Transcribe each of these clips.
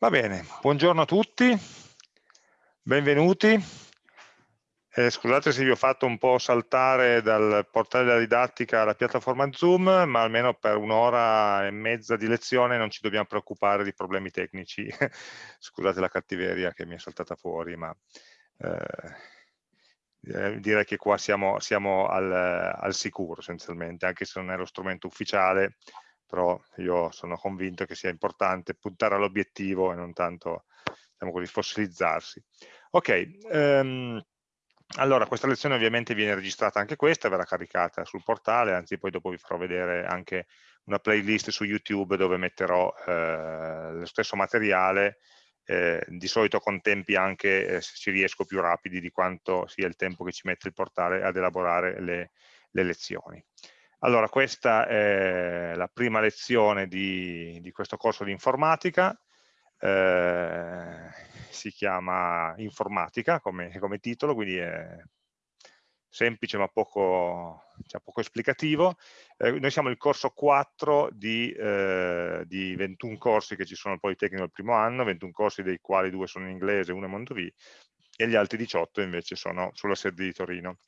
Va bene, buongiorno a tutti, benvenuti. Eh, scusate se vi ho fatto un po' saltare dal portale della didattica alla piattaforma Zoom, ma almeno per un'ora e mezza di lezione non ci dobbiamo preoccupare di problemi tecnici. Scusate la cattiveria che mi è saltata fuori, ma eh, eh, direi che qua siamo, siamo al, al sicuro essenzialmente, anche se non è lo strumento ufficiale, però io sono convinto che sia importante puntare all'obiettivo e non tanto diciamo così, fossilizzarsi. Ok, um, allora questa lezione ovviamente viene registrata anche questa, verrà caricata sul portale, anzi poi dopo vi farò vedere anche una playlist su YouTube dove metterò eh, lo stesso materiale, eh, di solito con tempi anche, eh, se ci riesco, più rapidi di quanto sia il tempo che ci mette il portale ad elaborare le, le lezioni. Allora, questa è la prima lezione di, di questo corso di informatica, eh, si chiama informatica come, come, titolo, quindi è semplice ma poco, cioè poco esplicativo. Eh, noi siamo il corso 4 di, eh, di, 21 corsi che ci sono al Politecnico il primo anno, 21 corsi dei quali due sono in inglese, uno in Mondovì, e gli altri 18 invece sono sulla sede di Torino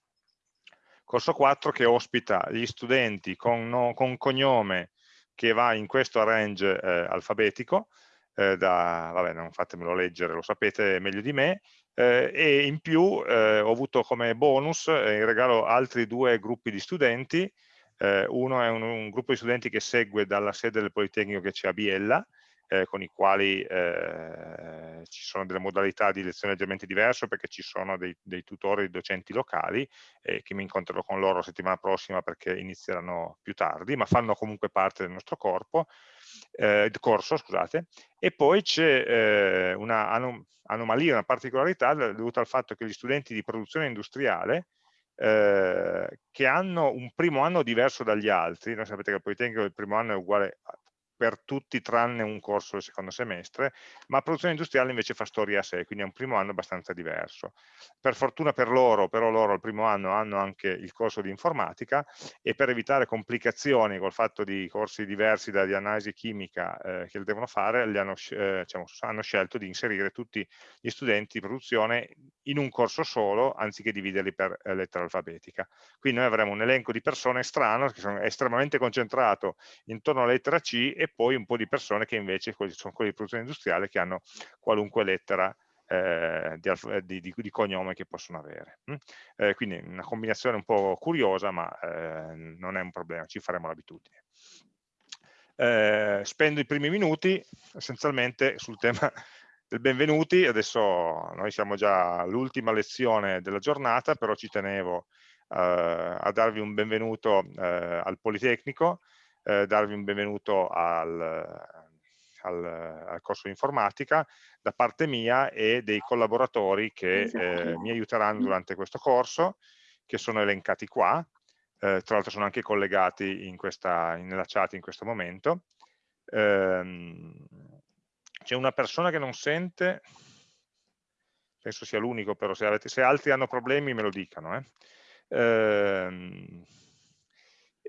corso 4 che ospita gli studenti con, no, con cognome che va in questo range eh, alfabetico, eh, da, vabbè non fatemelo leggere, lo sapete meglio di me, eh, e in più eh, ho avuto come bonus eh, in regalo altri due gruppi di studenti, eh, uno è un, un, gruppo di studenti che segue dalla sede del Politecnico che c'è a Biella, eh, con i quali eh, ci sono delle modalità di lezione leggermente diverse perché ci sono dei, dei tutori, docenti locali eh, che mi incontrerò con loro la settimana prossima perché inizieranno più tardi, ma fanno comunque parte del nostro corpo, eh, corso, scusate, e poi c'è eh, una anom anomalia, una particolarità dovuta al fatto che gli studenti di produzione industriale eh, che hanno un primo anno diverso dagli altri, noi sapete che il Politecnico il primo anno è uguale per tutti tranne un corso del secondo semestre, ma produzione industriale invece fa storia a sé, quindi è un primo anno abbastanza diverso. Per fortuna per loro, però loro al primo anno hanno anche il corso di informatica e per evitare complicazioni col fatto di corsi diversi da di analisi chimica eh, che devono fare, hanno, eh, diciamo, hanno scelto di inserire tutti gli studenti di produzione in un corso solo, anziché dividerli per eh, lettera alfabetica. Quindi noi avremo un elenco di persone strano, che sono estremamente concentrato intorno alla lettera C e poi un po' di persone che invece sono quelli di produzione industriale che hanno qualunque lettera eh, di, di, di, cognome che possono avere. Mm? Eh, quindi una combinazione un po' curiosa, ma eh, non è un problema, ci faremo l'abitudine. Eh, spendo i primi minuti essenzialmente sul tema del benvenuti, adesso noi siamo già all'ultima lezione della giornata, però ci tenevo eh, a darvi un benvenuto eh, al Politecnico, eh, darvi un benvenuto al, al, al, corso di informatica da parte mia e dei collaboratori che eh, mi aiuteranno durante questo corso, che sono elencati qua, eh, tra l'altro sono anche collegati in questa, nella chat in questo momento. Ehm, C'è una persona che non sente, penso sia l'unico, però se, avete, se, altri hanno problemi me lo dicano. Eh. Ehm,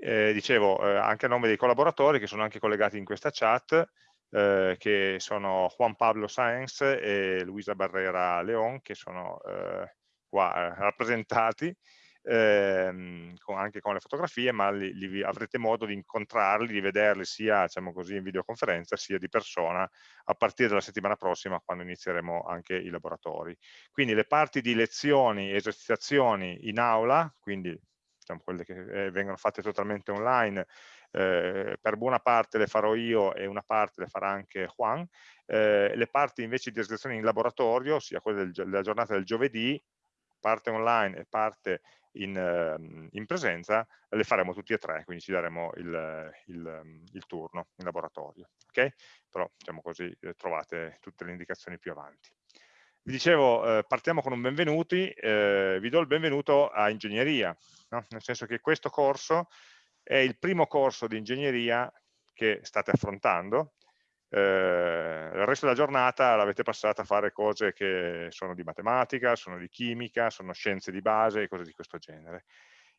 eh, dicevo, eh, anche a nome dei collaboratori che sono anche collegati in questa chat, eh, che sono Juan Pablo Sáenz e Luisa Barrera León, che sono eh, qua eh, rappresentati, ehm, con, anche con le fotografie, ma li, li, avrete modo di incontrarli, di vederli sia diciamo così, in videoconferenza sia di persona a partire dalla settimana prossima quando inizieremo anche i laboratori. Quindi le parti di lezioni e esercitazioni in aula, quindi diciamo, quelle che eh, vengono fatte totalmente online, eh, per buona parte le farò io e una parte le farà anche Juan, eh, le parti invece di esercitazione in laboratorio, sia quelle del, della giornata del giovedì, parte online e parte in, ehm, in, presenza, le faremo tutti e tre, quindi ci daremo il, il, il turno in laboratorio. Okay? Però diciamo così eh, trovate tutte le indicazioni più avanti. Vi dicevo, eh, partiamo con un benvenuti, eh, vi do il benvenuto a ingegneria, no? nel senso che questo corso è il primo corso di ingegneria che state affrontando, eh, il resto della giornata l'avete passata a fare cose che sono di matematica, sono di chimica, sono scienze di base e cose di questo genere.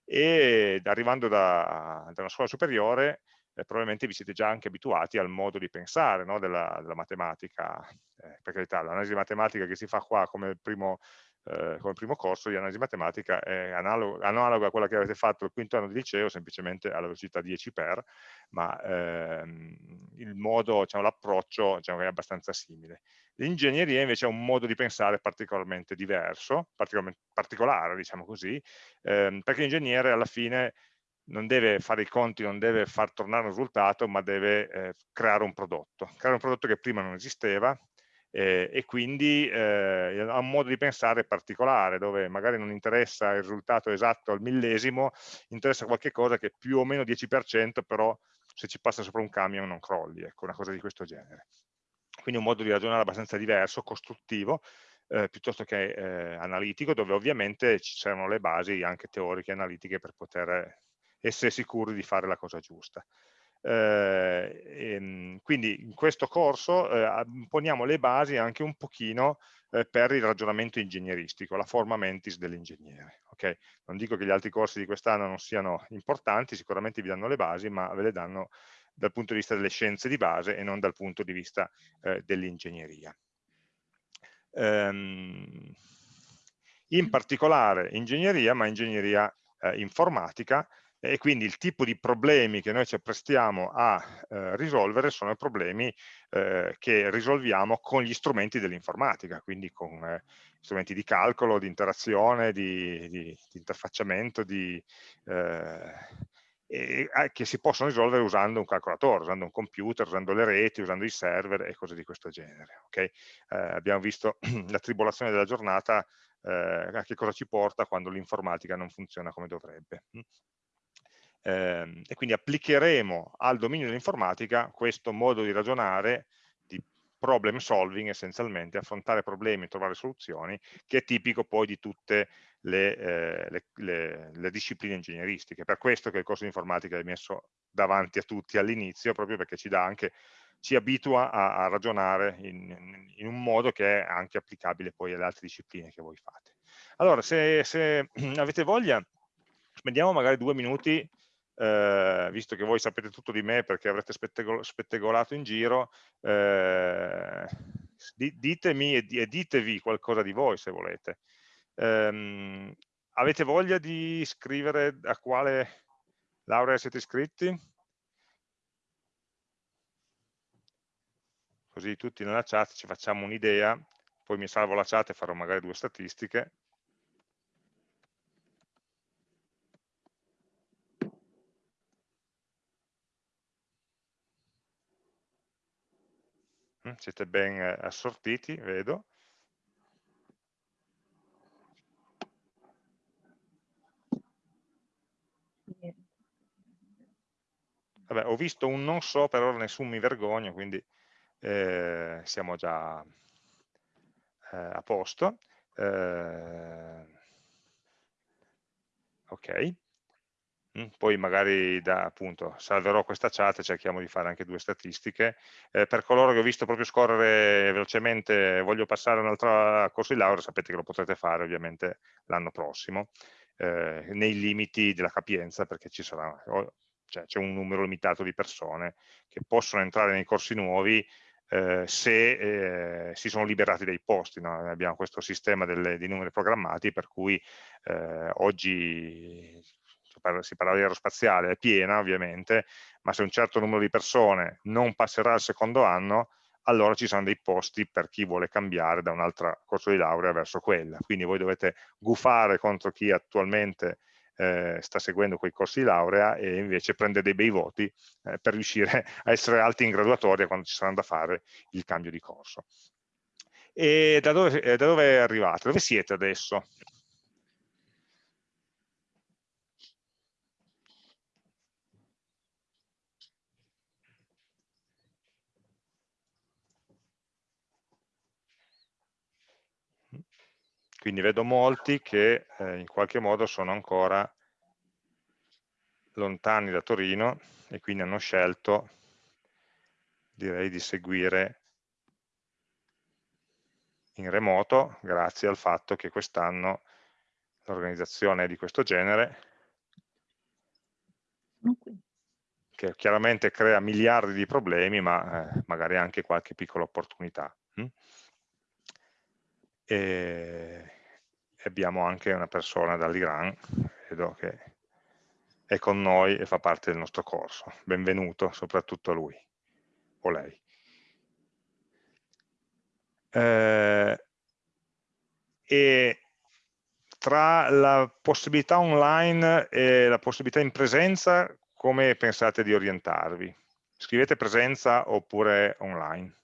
E arrivando da, da una scuola superiore eh, probabilmente vi siete già anche abituati al modo di pensare no, della, della, matematica, eh, per carità l'analisi matematica che si fa qua come primo eh, come primo corso di analisi matematica è analoga, analoga, a quella che avete fatto il quinto anno di liceo, semplicemente alla velocità 10 per, ma ehm, il modo, diciamo, l'approccio diciamo, è abbastanza simile. L'ingegneria invece ha un modo di pensare particolarmente diverso, particolarmente particolare, diciamo così, ehm, perché l'ingegnere alla fine non deve fare i conti, non deve far tornare un risultato, ma deve eh, creare un prodotto. Creare un prodotto che prima non esisteva, eh, e quindi eh, ha un modo di pensare particolare dove magari non interessa il risultato esatto al millesimo, interessa qualche cosa che più o meno 10%, però se ci passa sopra un camion non crolli, ecco, una cosa di questo genere. Quindi un modo di ragionare abbastanza diverso, costruttivo, eh, piuttosto che eh, analitico, dove ovviamente ci servono le basi anche teoriche e analitiche per poter essere sicuri di fare la cosa giusta. Eh, ehm, quindi in questo corso eh, poniamo le basi anche un pochino eh, per il ragionamento ingegneristico, la forma mentis dell'ingegnere. Okay? Non dico che gli altri corsi di quest'anno non siano importanti, sicuramente vi danno le basi, ma ve le danno dal punto di vista delle scienze di base e non dal punto di vista eh, dell'ingegneria. Ehm, in particolare ingegneria, ma ingegneria eh, informatica, e quindi il tipo di problemi che noi ci apprestiamo a eh, risolvere sono problemi eh, che risolviamo con gli strumenti dell'informatica, quindi con eh, strumenti di calcolo, di interazione, di, di, di interfacciamento, di, eh, e, che si possono risolvere usando un calcolatore, usando un computer, usando le reti, usando i server e cose di questo genere. Okay? Eh, abbiamo visto la tribolazione della giornata eh, a che cosa ci porta quando l'informatica non funziona come dovrebbe eh, e quindi applicheremo al dominio dell'informatica questo modo di ragionare di problem solving essenzialmente, affrontare problemi e trovare soluzioni, che è tipico poi di tutte le, eh, le, le, le discipline ingegneristiche. Per questo che il corso di informatica è messo davanti a tutti all'inizio, proprio perché ci dà anche ci abitua a, a ragionare in, in, un modo che è anche applicabile poi alle altre discipline che voi fate. Allora, se, se avete voglia, spendiamo magari due minuti eh, visto che voi sapete tutto di me perché avrete spettegolato in giro, eh, ditemi e ditevi qualcosa di voi se volete. Eh, avete voglia di scrivere a quale laurea siete iscritti? Così tutti nella chat ci facciamo un'idea, poi mi salvo la chat e farò magari due statistiche. Siete ben eh, assortiti, vedo. Vabbè, ho visto un non so, per ora nessun mi vergogno, quindi eh, siamo già eh, a posto. Eh, ok. Poi magari da, appunto, salverò questa chat e cerchiamo di fare anche due statistiche. Eh, per coloro che ho visto proprio scorrere velocemente, voglio passare un altro corso di laurea, sapete che lo potrete fare ovviamente l'anno prossimo, eh, nei limiti della capienza, perché ci sarà, cioè, c'è un numero limitato di persone che possono entrare nei corsi nuovi eh, se eh, si sono liberati dei posti. No? Abbiamo questo sistema delle, di numeri programmati per cui eh, oggi si parla di aerospaziale, è piena ovviamente, ma se un certo numero di persone non passerà al secondo anno, allora ci saranno dei posti per chi vuole cambiare da un altro corso di laurea verso quella. Quindi voi dovete gufare contro chi attualmente eh, sta seguendo quei corsi di laurea e invece prende dei bei voti eh, per riuscire a essere alti in graduatoria quando ci saranno da fare il cambio di corso. E da dove, eh, da dove arrivate? Dove siete adesso? Quindi vedo molti che eh, in qualche modo sono ancora lontani da Torino e quindi hanno scelto, direi, di seguire in remoto grazie al fatto che quest'anno l'organizzazione è di questo genere, che chiaramente crea miliardi di problemi, ma eh, magari anche qualche piccola opportunità. Hm? E abbiamo anche una persona dall'Iran, vedo che è con noi e fa parte del nostro corso. Benvenuto, soprattutto lui o lei. Eh, e tra la possibilità online e la possibilità in presenza, come pensate di orientarvi? Scrivete presenza oppure online?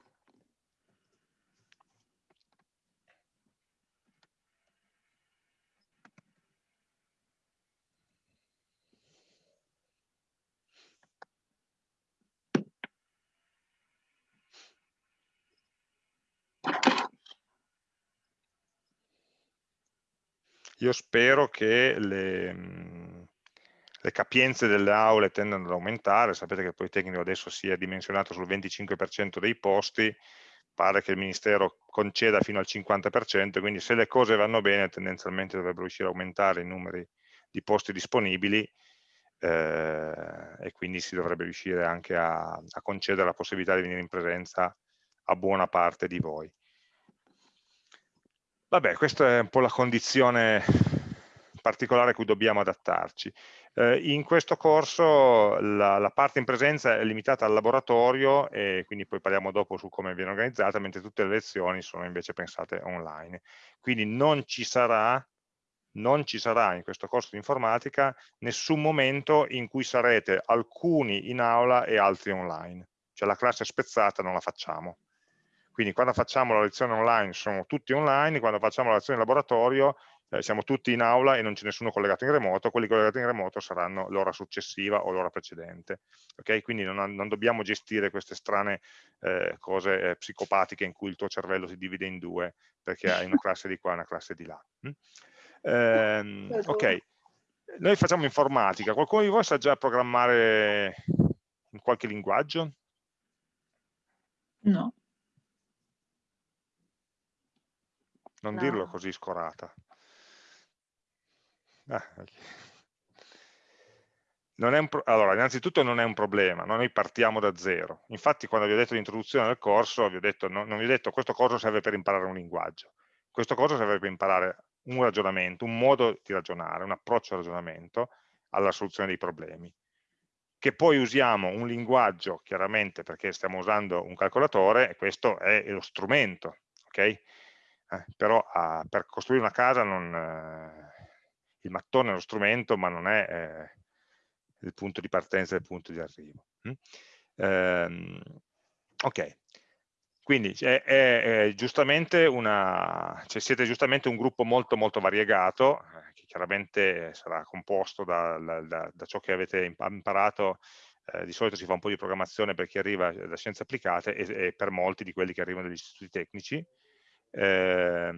Io spero che le, mm, le capienze delle aule tendano ad aumentare, sapete che il Politecnico adesso si è dimensionato sul 25% dei posti, pare che il Ministero conceda fino al 50%, quindi se le cose vanno bene tendenzialmente dovrebbero riuscire a aumentare i numeri di posti disponibili eh, e quindi si dovrebbe riuscire anche a, a concedere la possibilità di venire in presenza a buona parte di voi. Vabbè, questa è un po' la condizione particolare a cui dobbiamo adattarci. Eh, in questo corso la, la, parte in presenza è limitata al laboratorio e quindi poi parliamo dopo su come viene organizzata, mentre tutte le lezioni sono invece pensate online. Quindi non ci sarà, non ci sarà in questo corso di informatica nessun momento in cui sarete alcuni in aula e altri online. Cioè la classe spezzata non la facciamo quindi quando facciamo la lezione online sono tutti online, quando facciamo la lezione in laboratorio eh, siamo tutti in aula e non c'è nessuno collegato in remoto, quelli collegati in remoto saranno l'ora successiva o l'ora precedente. Okay? Quindi non, non, dobbiamo gestire queste strane eh, cose eh, psicopatiche in cui il tuo cervello si divide in due perché hai una classe di qua e una classe di là. Mm? Eh, ok, noi facciamo informatica, qualcuno di voi sa già programmare in qualche linguaggio? No. Non no. dirlo così scorata. Ah, allora, innanzitutto non è un problema, noi partiamo da zero. Infatti quando vi ho detto l'introduzione del corso, vi detto, no, non vi ho detto questo corso serve per imparare un linguaggio, questo corso serve per imparare un ragionamento, un modo di ragionare, un approccio al ragionamento alla soluzione dei problemi. Che poi usiamo un linguaggio, chiaramente perché stiamo usando un calcolatore, e questo è lo strumento, ok? Eh, però a, per costruire una casa non, eh, il mattone è lo strumento ma non è eh, il punto di partenza e il punto di arrivo. Mm? Ehm, ok, quindi è, è, è giustamente una, cioè siete giustamente un gruppo molto molto variegato, eh, che chiaramente sarà composto da, da, da ciò che avete imparato eh, di solito si fa un po' di programmazione per chi arriva da scienze applicate e, e, per molti di quelli che arrivano dagli istituti tecnici, eh,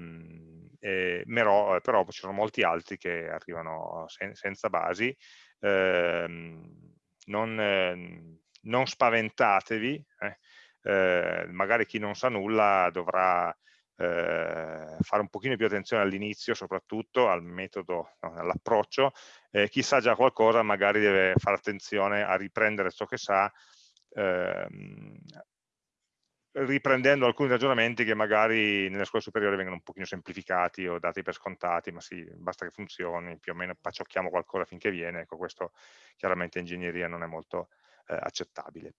però, però, ci sono molti altri che arrivano sen senza basi, ehm, non, eh, non, spaventatevi, eh, eh, magari chi non sa nulla dovrà eh, fare un pochino più attenzione all'inizio soprattutto al metodo, no, all'approccio, chi sa già qualcosa magari deve fare attenzione a riprendere ciò che sa ehm, riprendendo alcuni ragionamenti che magari nelle scuole superiori vengono un pochino semplificati o dati per scontati, ma sì, basta che funzioni, più o meno paciocchiamo qualcosa finché viene, ecco questo chiaramente in ingegneria non è molto eh, accettabile.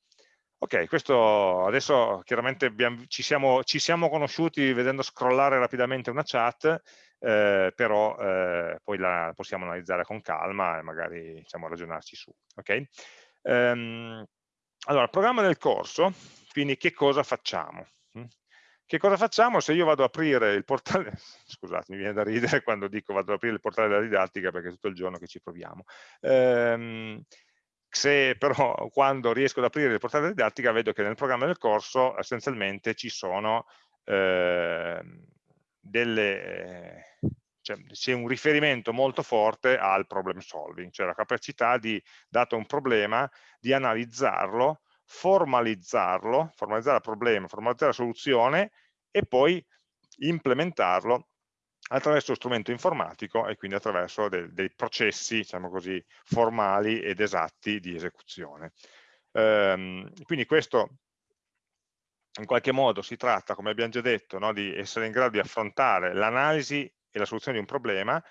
Ok, questo adesso chiaramente abbiamo, ci, siamo, ci, siamo, conosciuti vedendo scrollare rapidamente una chat, eh, però eh, poi la possiamo analizzare con calma e magari diciamo, ragionarci su. Okay? Um, allora, programma del corso quindi che cosa facciamo? Mm? Che cosa facciamo se io vado ad aprire il portale, scusate mi viene da ridere quando dico vado ad aprire il portale della didattica perché è tutto il giorno che ci proviamo, ehm, se però quando riesco ad aprire il portale della didattica vedo che nel programma del corso essenzialmente ci sono eh, delle, cioè, c'è un riferimento molto forte al problem solving, cioè la capacità di, dato un problema, di analizzarlo formalizzarlo, formalizzare il problema, formalizzare la soluzione e poi implementarlo attraverso strumento informatico e quindi attraverso dei, dei processi, diciamo così, formali ed esatti di esecuzione. Ehm, quindi questo in qualche modo si tratta, come abbiamo già detto, no, di essere in grado di affrontare l'analisi e la soluzione di un problema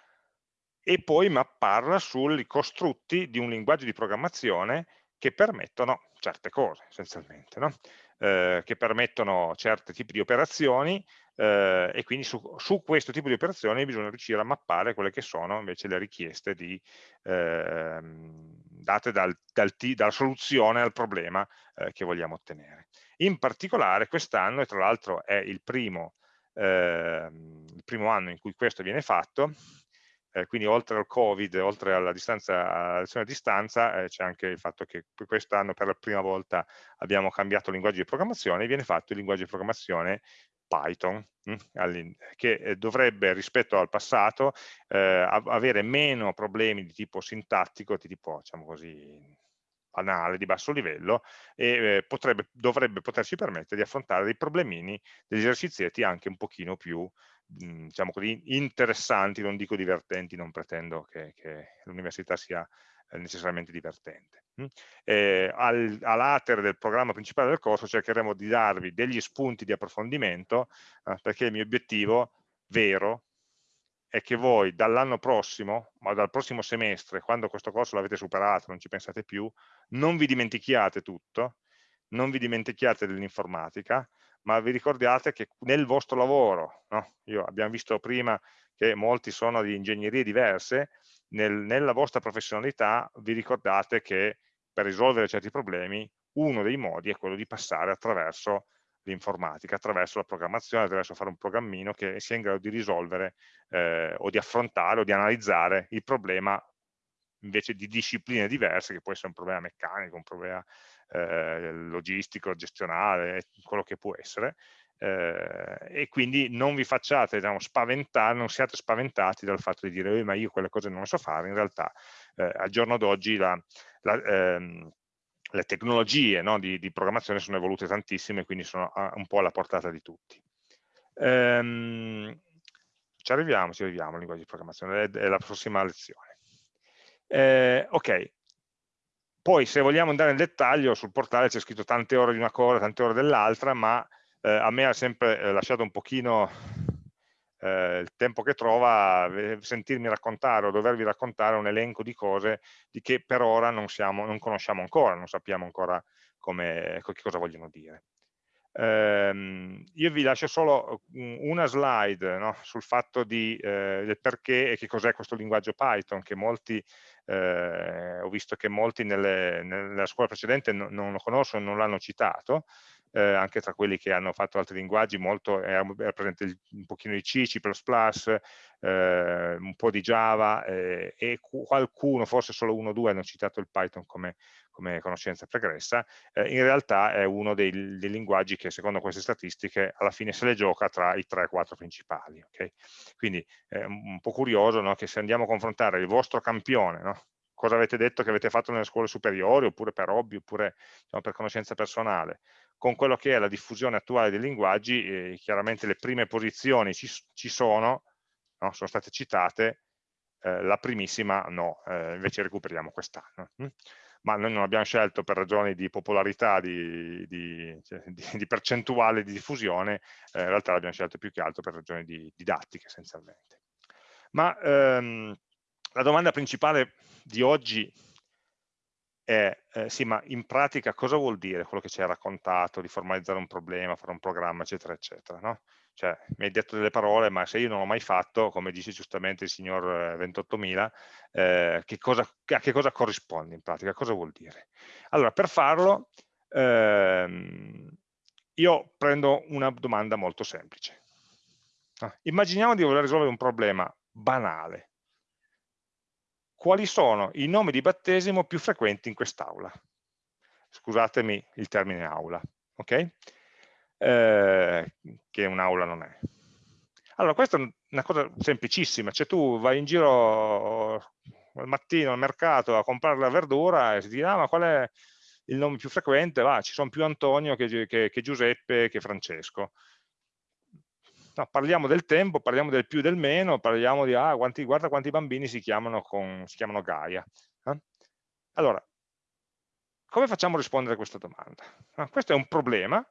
e poi mapparla sui costrutti di un linguaggio di programmazione che permettono certe cose essenzialmente, no? eh, che permettono certi tipi di operazioni eh, e quindi su, su, questo tipo di operazioni bisogna riuscire a mappare quelle che sono invece le richieste di, eh, date dal, dal, dalla soluzione al problema eh, che vogliamo ottenere. In particolare quest'anno, e tra l'altro è il primo, ehm, il primo anno in cui questo viene fatto, eh, quindi oltre al Covid, oltre alla, distanza, alla lezione a distanza, eh, c'è anche il fatto che quest'anno per la prima volta abbiamo cambiato linguaggio di programmazione e viene fatto il linguaggio di programmazione Python, mh, hm, che eh, dovrebbe rispetto al passato eh, avere meno problemi di tipo sintattico, di tipo, diciamo così, banale, di basso livello, e eh, potrebbe, dovrebbe poterci permettere di affrontare dei problemini, degli esercizietti anche un pochino più Mhmm, diciamo così, interessanti, non dico divertenti, non pretendo che, che l'università sia eh, necessariamente divertente. Eh, al, a latere del programma principale del corso cercheremo di darvi degli spunti di approfondimento eh, perché il mio obiettivo vero è che voi dall'anno prossimo, ma dal prossimo semestre, quando questo corso l'avete superato, non ci pensate più, non vi dimentichiate tutto, non vi dimentichiate dell'informatica, ma vi ricordiate che nel vostro lavoro, no? Io, abbiamo visto prima che molti sono di ingegnerie diverse, nel, nella vostra professionalità vi ricordate che per risolvere certi problemi uno dei modi è quello di passare attraverso l'informatica, attraverso la programmazione, attraverso fare un programmino che sia in grado di risolvere eh, o di affrontare o di analizzare il problema invece di discipline diverse, che può essere un problema meccanico, un problema eh, logistico, gestionale, quello che può essere, eh, e quindi non vi facciate diciamo, spaventare, non siate spaventati dal fatto di dire ma io quelle cose non le so fare, in realtà eh, al giorno d'oggi la, la, ehm, le tecnologie no, di, di, programmazione sono evolute tantissime, quindi sono un po' alla portata di tutti. Ehm, ci arriviamo, ci arriviamo al linguaggio di programmazione, è, è la prossima lezione. Eh, ok, poi se vogliamo andare nel dettaglio, sul portale c'è scritto tante ore di una cosa, tante ore dell'altra, ma eh, a me ha sempre eh, lasciato un pochino eh, il tempo che trova eh, sentirmi raccontare o dovervi raccontare un elenco di cose di che per ora non, siamo, non conosciamo ancora, non sappiamo ancora come, che cosa vogliono dire. Ehm, io vi lascio solo una slide no, sul fatto di, eh, del perché e che cos'è questo linguaggio Python, che molti eh, ho visto che molti nelle, nella scuola precedente non, non lo conoscono, non l'hanno citato, eh, anche tra quelli che hanno fatto altri linguaggi, molto, era, era presente il, un pochino di C, C++, eh, un po' di Java eh, e qualcuno, forse solo uno o due, hanno citato il Python come, come conoscenza pregressa, eh, in realtà è uno dei, dei, linguaggi che secondo queste statistiche alla fine se le gioca tra i 3-4 principali. Okay? Quindi è un po' curioso no? che se andiamo a confrontare il vostro campione, no? cosa avete detto che avete fatto nelle scuole superiori, oppure per hobby, oppure diciamo, per conoscenza personale, con quello che è la diffusione attuale dei linguaggi, eh, chiaramente le prime posizioni ci, ci sono, no? sono state citate, eh, la primissima no, eh, invece recuperiamo quest'anno. Hm? ma noi non abbiamo scelto per ragioni di popolarità, di, di, cioè, di, di percentuale di diffusione, eh, in realtà l'abbiamo scelto più che altro per ragioni di didattica essenzialmente. Ma ehm, la domanda principale di oggi è, eh, sì, ma in pratica cosa vuol dire quello che ci hai raccontato di formalizzare un problema, fare un programma, eccetera, eccetera, no? Cioè, mi hai detto delle parole, ma se io non l'ho mai fatto, come dice giustamente il signor 28.000, eh, eh, che cosa, a che cosa corrisponde in pratica? Cosa vuol dire? Allora, per farlo, ehm, io prendo una domanda molto semplice. Immaginiamo di voler risolvere un problema banale. Quali sono i nomi di battesimo più frequenti in quest'aula? Scusatemi il termine aula, ok? eh, che un'aula non è. Allora, questa è una cosa semplicissima, cioè tu vai in giro al mattino al mercato a comprare la verdura e si dice, ah, ma qual è il nome più frequente? Va, ci sono più Antonio che, che, che Giuseppe che Francesco. No, parliamo del tempo, parliamo del più e del meno, parliamo di, ah, quanti, guarda quanti bambini si chiamano, con, si chiamano Gaia. Eh? Allora, come facciamo a rispondere a questa domanda? Ah, questo è un problema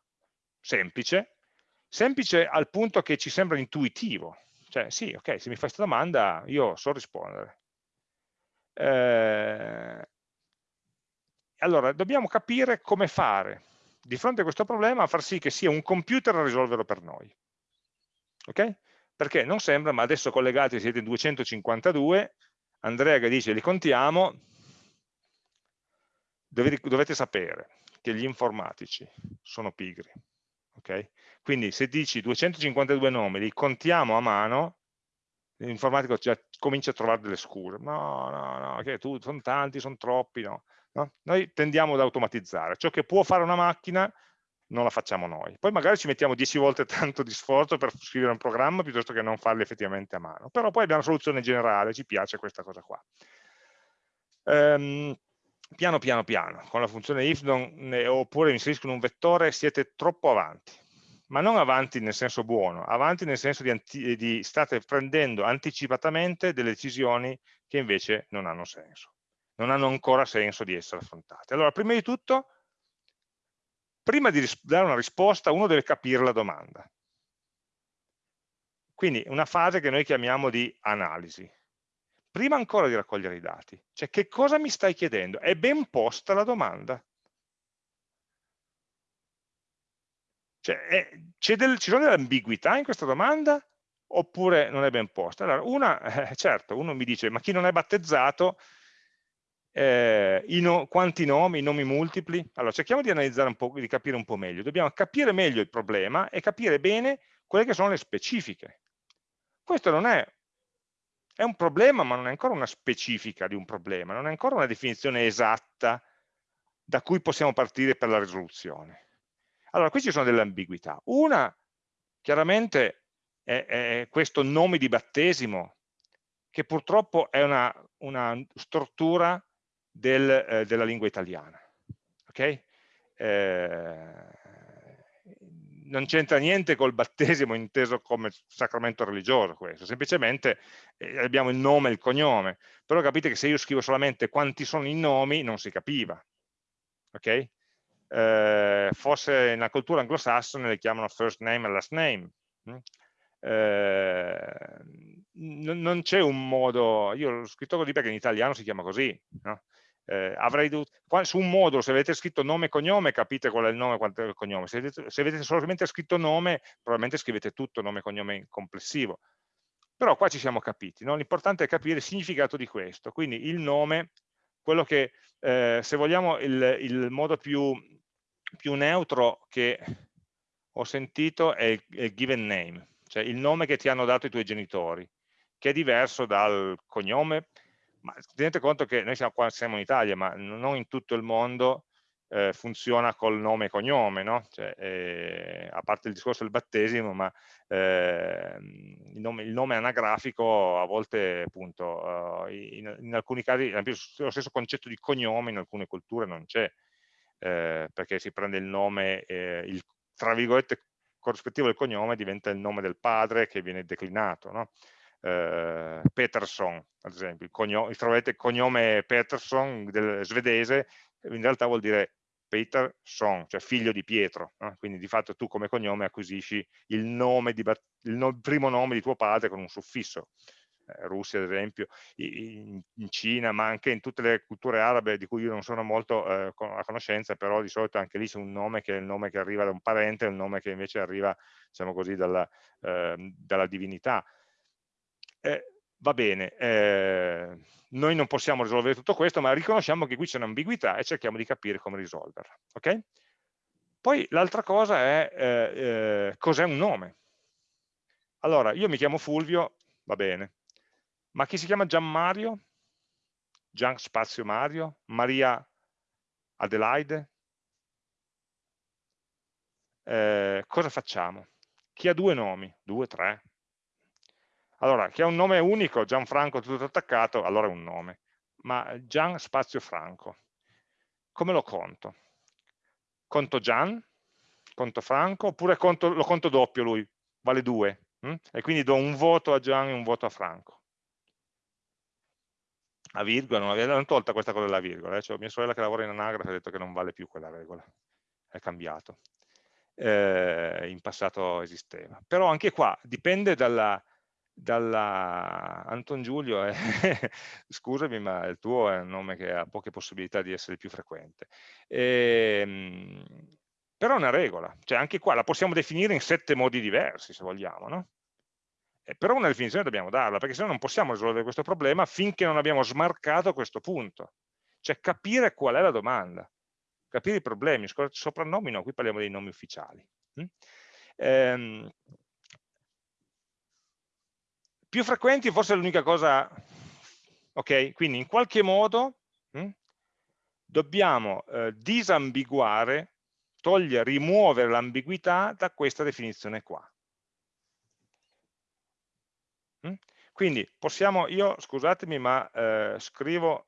semplice, semplice al punto che ci sembra intuitivo. Cioè, sì, ok, se mi fai questa domanda io so rispondere. Eh, allora, dobbiamo capire come fare di fronte a questo problema a far sì che sia un computer a risolverlo per noi. Ok? Perché non sembra, ma adesso collegati siete in 252, Andrea che dice li contiamo, dovete, dovete sapere che gli informatici sono pigri. Okay? Quindi se dici 252 nomi, li contiamo a mano, l'informatico già comincia a trovare delle scuse. No, no, no, che tu, sono tanti, sono troppi, no. no. Noi tendiamo ad automatizzare. Ciò che può fare una macchina non la facciamo noi. Poi magari ci mettiamo 10 volte tanto di sforzo per scrivere un programma piuttosto che non farli effettivamente a mano. Però poi abbiamo una soluzione generale, ci piace questa cosa qua. Um, piano piano piano, con la funzione if non, oppure mi inserisco in un vettore, siete troppo avanti. Ma non avanti nel senso buono, avanti nel senso di, di state prendendo anticipatamente delle decisioni che invece non hanno senso. Non hanno ancora senso di essere affrontate. Allora, prima di tutto, prima di dare una risposta, uno deve capire la domanda. Quindi una fase che noi chiamiamo di analisi prima ancora di raccogliere i dati. Cioè, che cosa mi stai chiedendo? È ben posta la domanda. Cioè, è, del, ci sono delle ambiguità in questa domanda oppure non è ben posta? Allora, una, eh, certo, uno mi dice, ma chi non è battezzato, eh, no, quanti nomi, nomi multipli? Allora, cerchiamo di analizzare un po', di capire un po' meglio. Dobbiamo capire meglio il problema e capire bene quelle che sono le specifiche. Questo non è è un problema, ma non è ancora una specifica di un problema, non è ancora una definizione esatta da cui possiamo partire per la risoluzione. Allora, qui ci sono delle ambiguità. Una, chiaramente, è, è questo nome di battesimo, che purtroppo è una, una struttura del, eh, della lingua italiana. Okay? Eh, non c'entra niente col battesimo inteso come sacramento religioso questo, semplicemente eh, abbiamo il nome e il cognome, però capite che se io scrivo solamente quanti sono i nomi non si capiva, ok? Eh, forse nella cultura anglosassone le chiamano first name e last name, hm? eh, non c'è un modo, io l'ho scritto così perché in italiano si chiama così, no? Eh, avrei dovuto, su un modulo se avete scritto nome e cognome capite qual è il nome e qual è il cognome, se avete, se avete solamente scritto nome probabilmente scrivete tutto nome e cognome complessivo, però qua ci siamo capiti, no? l'importante è capire il significato di questo, quindi il nome, quello che eh, se vogliamo il, il modo più, più, neutro che ho sentito è il, è il given name, cioè il nome che ti hanno dato i tuoi genitori, che è diverso dal cognome, ma tenete conto che noi siamo qua siamo in Italia, ma non in tutto il mondo eh, funziona col nome e cognome, no? cioè, eh, a parte il discorso del battesimo, ma eh, il, nome, il, nome, anagrafico a volte, appunto, uh, in, in, alcuni casi, lo stesso concetto di cognome in alcune culture non c'è, eh, perché si prende il nome, eh, il, tra virgolette, corrispettivo del cognome diventa il nome del padre che viene declinato, no? Eh, Peterson, ad esempio, il cognome, troverete il cognome Peterson del svedese, in realtà vuol dire Peterson, cioè figlio di Pietro, no? quindi di fatto tu come cognome acquisisci il, nome di, il, no, il primo nome di tuo padre con un suffisso. Eh, Russia ad esempio, in, in, Cina, ma anche in tutte le culture arabe di cui io non sono molto eh, a conoscenza, però di solito anche lì c'è un nome che è il nome che arriva da un parente, un nome che invece arriva, diciamo così, dalla, eh, dalla divinità eh, va bene, eh, noi non possiamo risolvere tutto questo, ma riconosciamo che qui c'è un'ambiguità e cerchiamo di capire come risolverla. Okay? Poi l'altra cosa è eh, eh, cos'è un nome. Allora, io mi chiamo Fulvio, va bene, ma chi si chiama Gian Mario? Gian Spazio Mario? Maria Adelaide? Eh, cosa facciamo? Chi ha due nomi? Due, tre? Allora, chi ha un nome unico, Gianfranco tutto attaccato, allora è un nome. Ma Gian spazio Franco, come lo conto? Conto Gian, conto Franco, oppure conto, lo conto doppio lui, vale 2. Hm? E quindi do un voto a Gian e un voto a Franco. a virgola, non avevano tolta questa cosa della virgola, eh? cioè, mia sorella che lavora in anagrafe ha detto che non vale più quella regola, è cambiato, eh, in passato esisteva. Però anche qua dipende dalla, dalla Anton Giulio, eh, scusami ma il tuo è un nome che ha poche possibilità di essere più frequente, e, ehm, però è una regola, cioè anche qua la possiamo definire in sette modi diversi se vogliamo, no? Eh, però una definizione dobbiamo darla, perché se no non possiamo risolvere questo problema finché non abbiamo smarcato questo punto, cioè capire qual è la domanda, capire i problemi, soprannomi no, qui parliamo dei nomi ufficiali. Mm? Ehm, più frequenti forse è l'unica cosa, ok? Quindi in qualche modo hm, dobbiamo eh, disambiguare, togliere, rimuovere l'ambiguità da questa definizione qua. Hm? Quindi possiamo, io scusatemi ma eh, scrivo,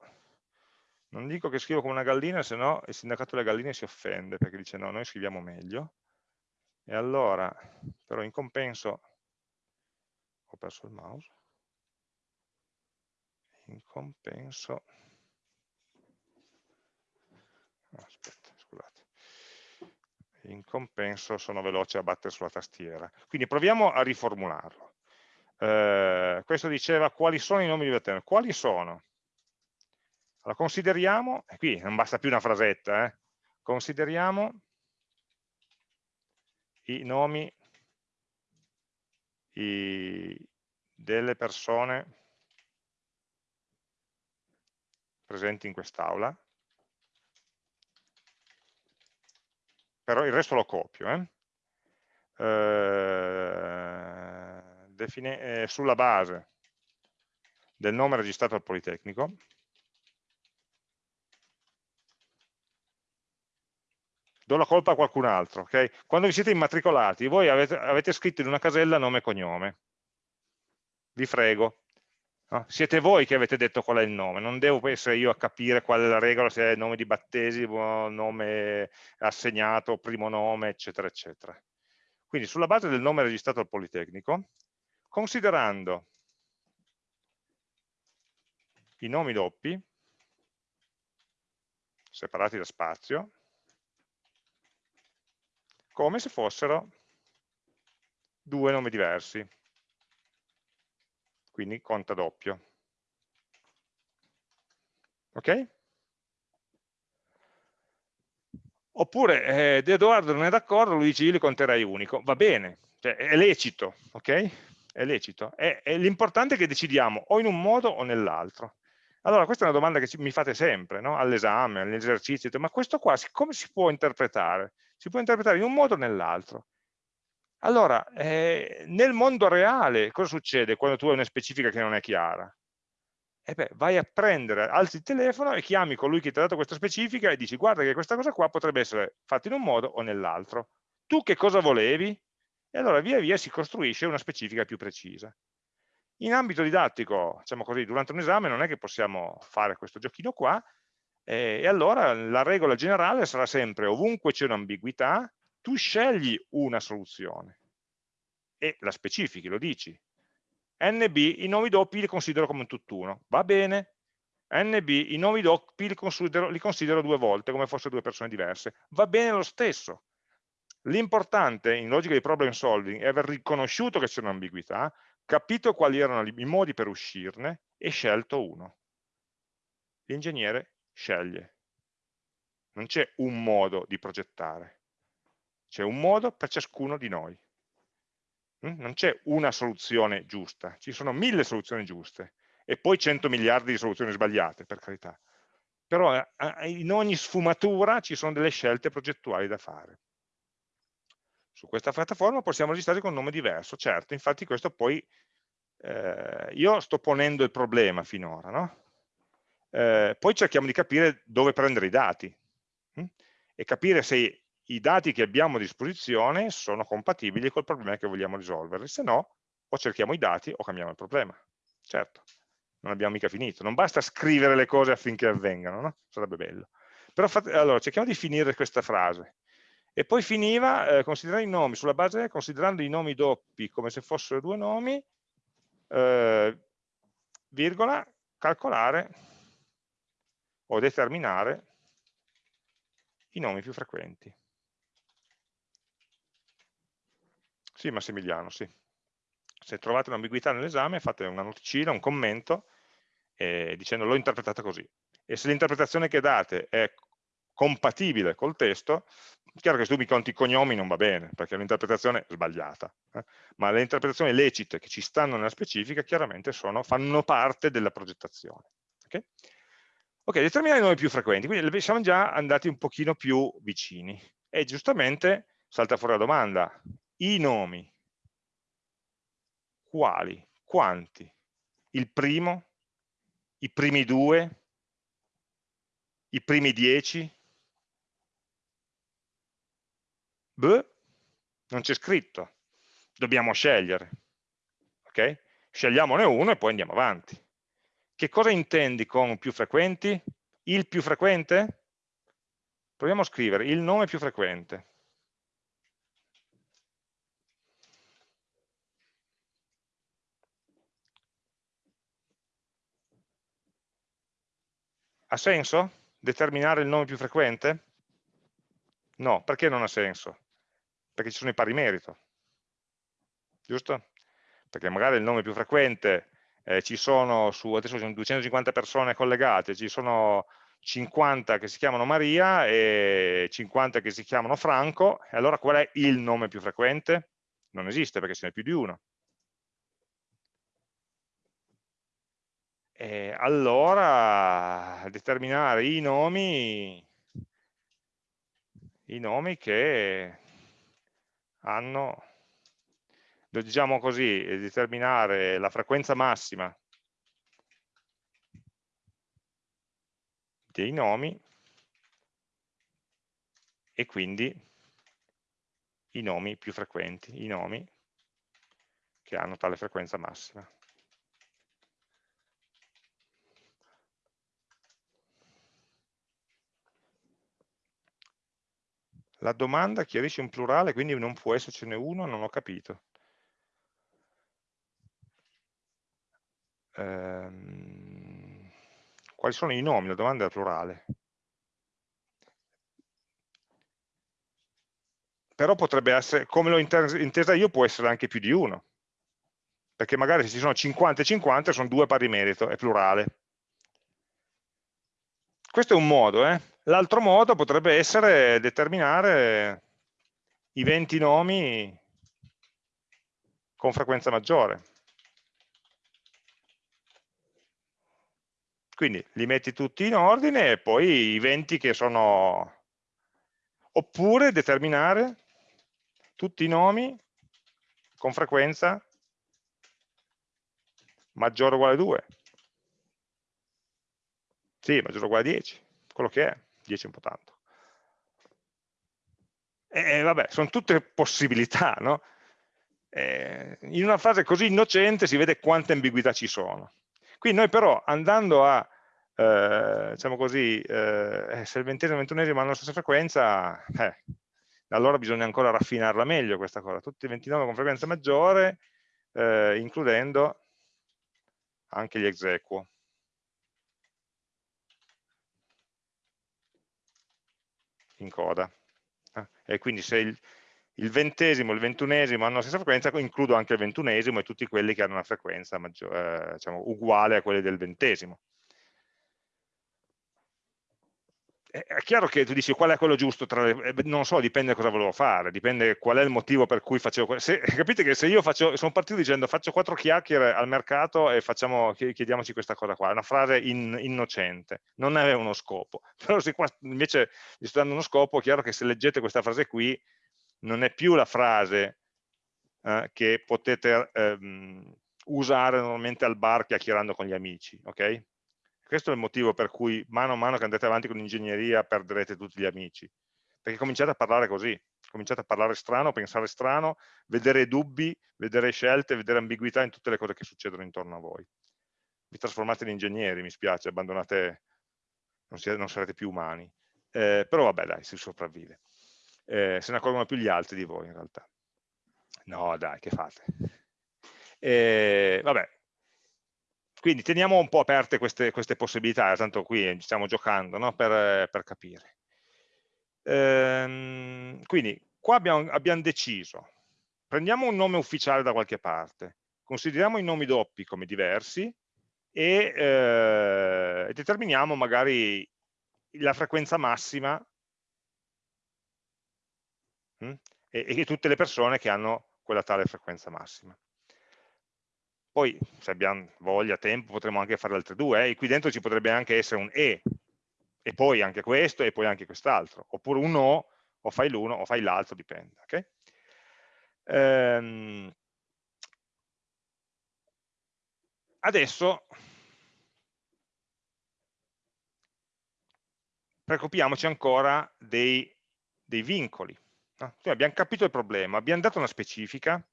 non dico che scrivo come una gallina, se no il sindacato delle galline si offende perché dice no, noi scriviamo meglio. E allora, però in compenso ho perso il mouse, in compenso, aspetta, scusate, in compenso sono veloce a battere sulla tastiera. Quindi proviamo a riformularlo. Eh, questo diceva quali sono i nomi di Verteno. Quali sono? Allora consideriamo, e qui non basta più una frasetta, eh, consideriamo i nomi i, delle persone presenti in quest'aula, però il resto lo copio. Eh? Eh, eh, sulla base del nome registrato al Politecnico, do la colpa a qualcun altro. Okay? Quando vi siete immatricolati, voi avete, avete, scritto in una casella nome e cognome. Vi prego. No? Siete voi che avete detto qual è il nome, non devo essere io a capire qual è la regola, se è nome di battesimo, nome assegnato, primo nome, eccetera, eccetera. Quindi sulla base del nome registrato al Politecnico, considerando i nomi doppi, separati da spazio, come se fossero due nomi diversi. Quindi conta doppio. Ok? Oppure eh, Edoardo non è d'accordo, lui dice io li conterei unico. Va bene, cioè, è lecito, ok? È lecito. L'importante è che decidiamo o in un modo o nell'altro. Allora, questa è una domanda che mi fate sempre, no? all'esame, all'esercizio, ma questo qua come si può interpretare? Si può interpretare in un modo o nell'altro. Allora, eh, nel mondo reale cosa succede quando tu hai una specifica che non è chiara? E beh, vai a prendere, alzi il telefono e chiami colui che ti ha dato questa specifica e dici guarda che questa cosa qua potrebbe essere fatta in un modo o nell'altro. Tu che cosa volevi? E allora via via si costruisce una specifica più precisa. In ambito didattico, diciamo così, durante un esame non è che possiamo fare questo giochino qua, eh, e allora la regola generale sarà sempre ovunque c'è un'ambiguità, tu scegli una soluzione e la specifichi, lo dici. NB, i nomi doppi li considero come un tutt'uno, va bene. NB, i nomi doppi li considero, li considero due volte, come fossero due persone diverse, va bene lo stesso. L'importante in logica di problem solving è aver riconosciuto che c'è un'ambiguità, capito quali erano i modi per uscirne e scelto uno. L'ingegnere sceglie. Non c'è un modo di progettare, c'è un modo per ciascuno di noi. Mm? Non c'è una soluzione giusta, ci sono mille soluzioni giuste e poi 100 miliardi di soluzioni sbagliate, per carità. Però eh, eh, in ogni sfumatura ci sono delle scelte progettuali da fare. Su questa piattaforma possiamo registrare con un nome diverso, certo, infatti questo poi, eh, io sto ponendo il problema finora, no? Eh, poi cerchiamo di capire dove prendere i dati hm? e capire se i dati che abbiamo a disposizione sono compatibili col problema che vogliamo risolvere, se no o cerchiamo i dati o cambiamo il problema. Certo, non abbiamo mica finito, non basta scrivere le cose affinché avvengano, no? sarebbe bello. Però fate, allora, cerchiamo di finire questa frase. E poi finiva, eh, considerando i nomi, sulla base, considerando i nomi doppi come se fossero due nomi, eh, virgola, calcolare o determinare i nomi più frequenti. Sì, Massimiliano, sì. Se trovate un'ambiguità nell'esame fate una noticina, un commento, eh, dicendo l'ho interpretata così. E se l'interpretazione che date è compatibile col testo, chiaro che se tu mi conti i cognomi non va bene, perché è un'interpretazione sbagliata, eh? ma le interpretazioni lecite che ci stanno nella specifica chiaramente sono, fanno parte della progettazione. Okay? Ok, determinare i nomi più frequenti, quindi siamo già andati un pochino più vicini e giustamente salta fuori la domanda, i nomi, quali, quanti? Il primo? I primi due? I primi dieci? Beh, non c'è scritto, dobbiamo scegliere, ok? Scegliamone uno e poi andiamo avanti. Che cosa intendi con più frequenti? Il più frequente? Proviamo a scrivere il nome più frequente. Ha senso determinare il nome più frequente? No, perché non ha senso? Perché ci sono i pari merito, giusto? Perché magari il nome più frequente eh, ci sono su, adesso sono 250 persone collegate, ci sono 50 che si chiamano Maria e 50 che si chiamano Franco, e allora qual è il nome più frequente? Non esiste perché ce n'è più di uno. E allora determinare i nomi, i nomi che hanno, diciamo così, determinare la frequenza massima dei nomi e quindi i nomi più frequenti, i nomi che hanno tale frequenza massima. La domanda chiarisce un plurale, quindi non può essercene uno, non ho capito. Ehm, quali sono i nomi? La domanda è plurale. Però potrebbe essere, come l'ho intesa io, può essere anche più di uno. Perché magari se ci sono 50 e 50 sono due pari merito, è plurale. Questo è un modo, eh? L'altro modo potrebbe essere determinare i 20 nomi con frequenza maggiore. Quindi li metti tutti in ordine e poi i 20 che sono... Oppure determinare tutti i nomi con frequenza maggiore o uguale a 2. Sì, maggiore o uguale a 10, quello che è. 10 è un po' tanto. E vabbè, sono tutte possibilità, no? E in una fase così innocente si vede quante ambiguità ci sono. Qui noi però andando a, eh, diciamo così, eh, se il ventesimo e il ventunesimo hanno la stessa frequenza, eh, allora bisogna ancora raffinarla meglio questa cosa. Tutti i 29 con frequenza maggiore, eh, includendo anche gli exequo. in coda. Eh? E quindi se il, il ventesimo e il ventunesimo hanno la stessa frequenza, includo anche il ventunesimo e tutti quelli che hanno una frequenza maggiore, eh, diciamo, uguale a quelli del ventesimo. È chiaro che tu dici qual è quello giusto, le, eh, non so, dipende cosa volevo fare, dipende qual è il motivo per cui facevo se, capite che se io faccio, sono partito dicendo faccio quattro chiacchiere al mercato e facciamo, chiediamoci questa cosa qua, è una frase in, innocente, non aveva uno scopo, però se qua invece gli sto dando uno scopo, è chiaro che se leggete questa frase qui non è più la frase eh, che potete ehm, usare normalmente al bar chiacchierando con gli amici, ok? Questo è il motivo per cui mano a mano che andate avanti con l'ingegneria perderete tutti gli amici, perché cominciate a parlare così, cominciate a parlare strano, pensare strano, vedere dubbi, vedere scelte, vedere ambiguità in tutte le cose che succedono intorno a voi. Vi trasformate in ingegneri, mi spiace, abbandonate, non, siete, non sarete più umani. Eh, però vabbè dai, si sopravvive. Eh, se ne accorgono più gli altri di voi in realtà. No dai, che fate? Eh, vabbè, quindi teniamo un po' aperte queste, queste possibilità, tanto qui stiamo giocando no? per, per, capire. Ehm, quindi qua abbiamo, abbiamo deciso, prendiamo un nome ufficiale da qualche parte, consideriamo i nomi doppi come diversi e eh, determiniamo magari la frequenza massima hm, e, e tutte le persone che hanno quella tale frequenza massima. Poi, se abbiamo voglia, tempo, potremmo anche fare altre due, eh? e qui dentro ci potrebbe anche essere un E, e poi anche questo, e poi anche quest'altro, oppure un O, o fai l'uno, o fai l'altro, dipende. Okay? Ehm, adesso preoccupiamoci ancora dei, dei vincoli. No? abbiamo capito il problema, abbiamo dato una specifica,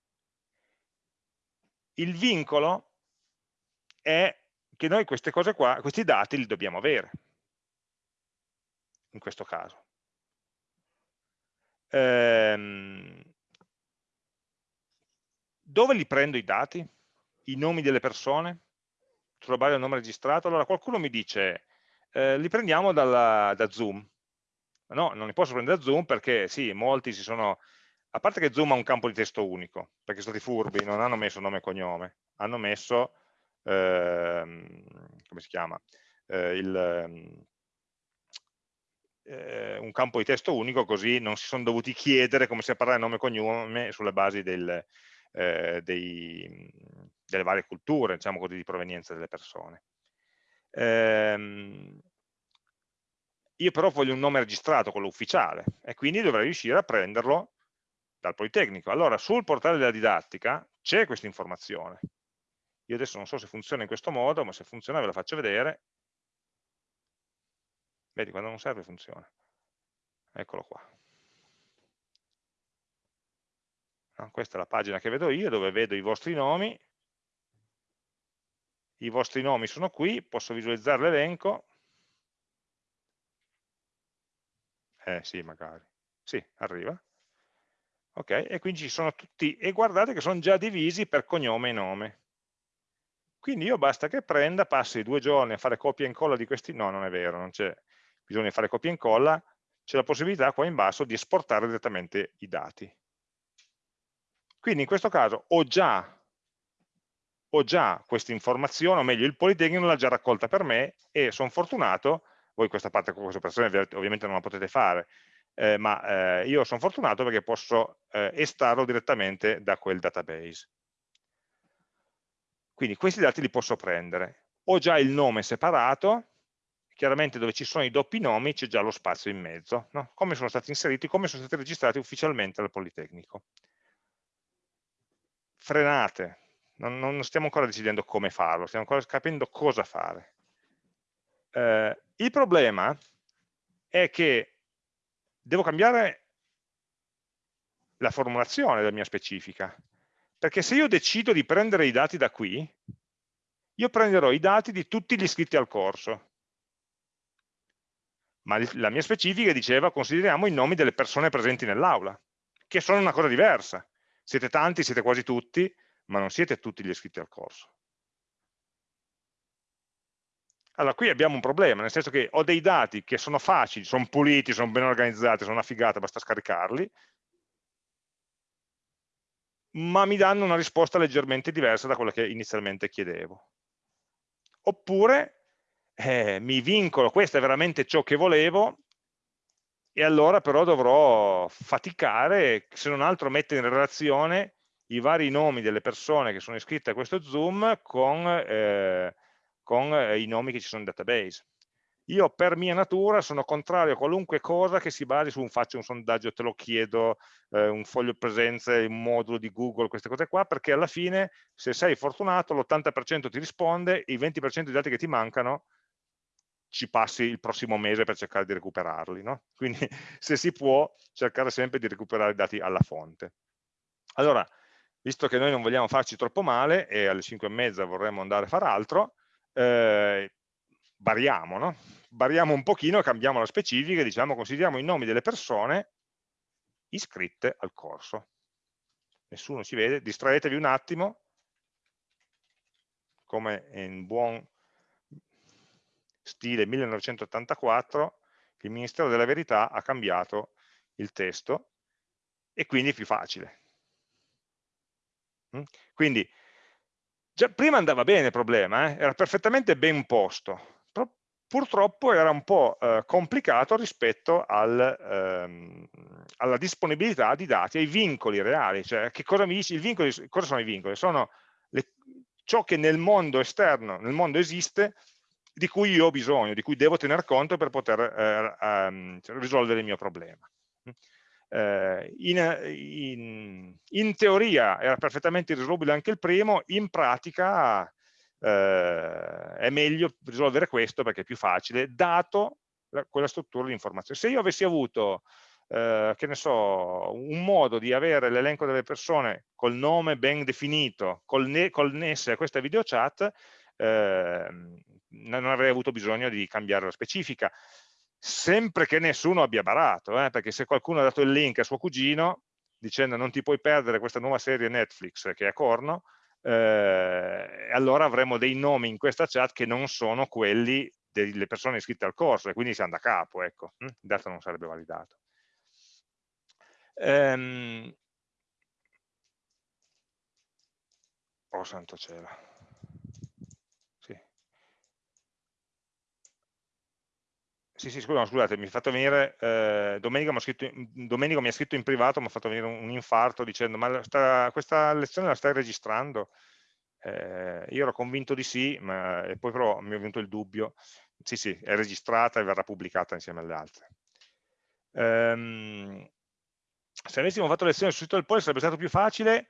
il vincolo è che noi queste cose qua, questi dati li dobbiamo avere, in questo caso. Ehm, dove li prendo i dati? I nomi delle persone? Sulla base del nome registrato? Allora qualcuno mi dice, eh, li prendiamo dalla, da Zoom. No, non li posso prendere da Zoom perché sì, molti si sono a parte che Zoom ha un campo di testo unico, perché sono stati furbi, non hanno messo nome e cognome, hanno messo, ehm, come si chiama, eh, il, ehm, eh, un campo di testo unico, così non si sono dovuti chiedere come si parlare nome e cognome sulle basi del, eh, dei, delle varie culture, diciamo così, di provenienza delle persone. Ehm, io però voglio un nome registrato, quello ufficiale, e quindi dovrei riuscire a prenderlo dal Politecnico. Allora, sul portale della didattica c'è questa informazione. Io adesso non so se funziona in questo modo, ma se funziona ve la faccio vedere. Vedi, quando non serve funziona. Eccolo qua. No, questa è la pagina che vedo io, dove vedo i vostri nomi. I vostri nomi sono qui, posso visualizzare l'elenco. Eh sì, magari. Sì, arriva ok? E quindi ci sono tutti, e guardate che sono già divisi per cognome e nome. Quindi io basta che prenda, passi due giorni a fare copia e incolla di questi, no non è vero, non c'è bisogno di fare copia e incolla, c'è la possibilità qua in basso di esportare direttamente i dati. Quindi in questo caso ho già, ho già questa informazione, o meglio il Politecnico l'ha già raccolta per me e sono fortunato, voi questa parte, questa operazione ovviamente non la potete fare, eh, ma eh, io sono fortunato perché posso eh, estrarlo direttamente da quel database. Quindi questi dati li posso prendere. Ho già il nome separato, chiaramente dove ci sono i doppi nomi c'è già lo spazio in mezzo, no? come sono stati inseriti, come sono stati registrati ufficialmente dal Politecnico. Frenate, non, non stiamo ancora decidendo come farlo, stiamo ancora capendo cosa fare. Eh, il problema è che devo cambiare la formulazione della mia specifica, perché se io decido di prendere i dati da qui, io prenderò i dati di tutti gli iscritti al corso, ma la mia specifica diceva consideriamo i nomi delle persone presenti nell'aula, che sono una cosa diversa. Siete tanti, siete quasi tutti, ma non siete tutti gli iscritti al corso. Allora, qui abbiamo un problema, nel senso che ho dei dati che sono facili, sono puliti, sono ben organizzati, sono una figata, basta scaricarli, ma mi danno una risposta leggermente diversa da quella che inizialmente chiedevo. Oppure eh, mi vincolo, questo è veramente ciò che volevo, e allora però dovrò faticare, se non altro mettere in relazione i vari nomi delle persone che sono iscritte a questo Zoom con... Eh, con eh, i nomi che ci sono in database. Io per mia natura sono contrario a qualunque cosa che si basi su un faccio un sondaggio, te lo chiedo, eh, un foglio presenze, un modulo di Google, queste cose qua, perché alla fine se sei fortunato l'80% ti risponde, i 20% dei dati che ti mancano ci passi il prossimo mese per cercare di recuperarli. No? Quindi se si può cercare sempre di recuperare i dati alla fonte. Allora, visto che noi non vogliamo farci troppo male e alle 5 e mezza vorremmo andare a fare altro, eh, variamo, no? variamo un pochino, cambiamo la specifica diciamo consideriamo i nomi delle persone iscritte al corso. Nessuno ci vede, distraetevi un attimo, come in buon stile 1984 il Ministero della Verità ha cambiato il testo e quindi è più facile. Mm? Quindi già prima andava bene il problema, eh? era perfettamente ben posto, purtroppo era un po' eh, complicato rispetto al, ehm, alla disponibilità di dati, ai vincoli reali, cioè cosa dici, vincoli, cosa sono i vincoli? Sono le, ciò che nel mondo esterno, nel mondo esiste, di cui io ho bisogno, di cui devo tener conto per poter eh, um, risolvere il mio problema. Eh, in, in, in, teoria era perfettamente risolubile anche il primo, in pratica eh, è meglio risolvere questo perché è più facile, dato la, quella struttura di informazione. Se io avessi avuto, eh, che ne so, un modo di avere l'elenco delle persone col nome ben definito, col ne, connesse a questa video chat, eh, non avrei avuto bisogno di cambiare la specifica, sempre che nessuno abbia barato, eh, perché se qualcuno ha dato il link a suo cugino, dicendo non ti puoi perdere questa nuova serie Netflix che è a corno, eh, allora avremo dei nomi in questa chat che non sono quelli delle persone iscritte al corso e quindi siamo da capo, ecco, hm? il dato non sarebbe validato. Ehm... Oh santo cielo. Sì, sì, scusa, scusate, mi ha fatto venire, eh, Domenico, scritto, Domenico, mi ha scritto in privato, mi ha fatto venire un, un infarto dicendo, ma sta, questa lezione la stai registrando? Eh, io ero convinto di sì, ma poi però mi è venuto il dubbio, sì sì, è registrata e verrà pubblicata insieme alle altre. Um, se avessimo fatto lezione sul sito del Poli sarebbe stato più facile?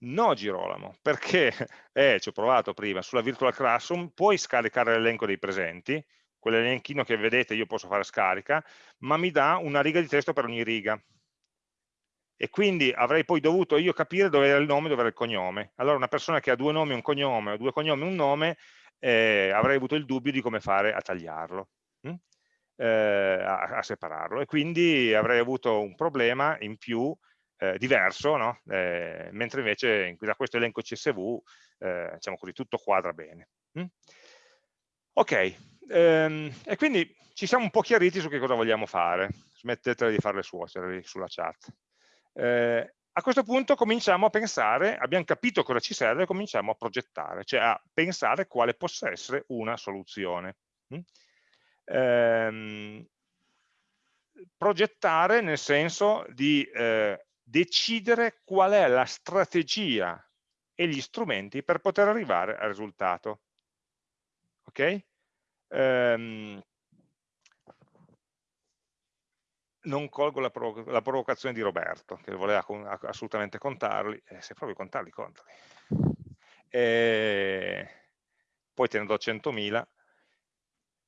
No Girolamo, perché eh, ci ho provato prima, sulla Virtual Classroom puoi scaricare l'elenco dei presenti, quell'elenchino che vedete io posso fare scarica, ma mi dà una riga di testo per ogni riga e quindi avrei poi dovuto io capire dove era il nome e dove era il cognome. Allora una persona che ha due nomi e un cognome, o due cognomi e un nome, eh, avrei avuto il dubbio di come fare a tagliarlo, hm? eh, a, a, separarlo, e quindi avrei avuto un problema in più eh, diverso, no? Eh, mentre invece da questo elenco CSV, eh, diciamo così, tutto quadra bene. Hm? Ok, ehm, e quindi ci siamo un po' chiariti su che cosa vogliamo fare. Smettetela di fare le suocere sulla chat. Eh, a questo punto cominciamo a pensare, abbiamo capito cosa ci serve, cominciamo a progettare, cioè a pensare quale possa essere una soluzione. Mm? Ehm, progettare nel senso di eh, decidere qual è la strategia e gli strumenti per poter arrivare al risultato. Ok? Ehm, non colgo la, provo la, provocazione di Roberto, che voleva assolutamente contarli, eh, se provi a contarli, contali. E poi te ne do 100.000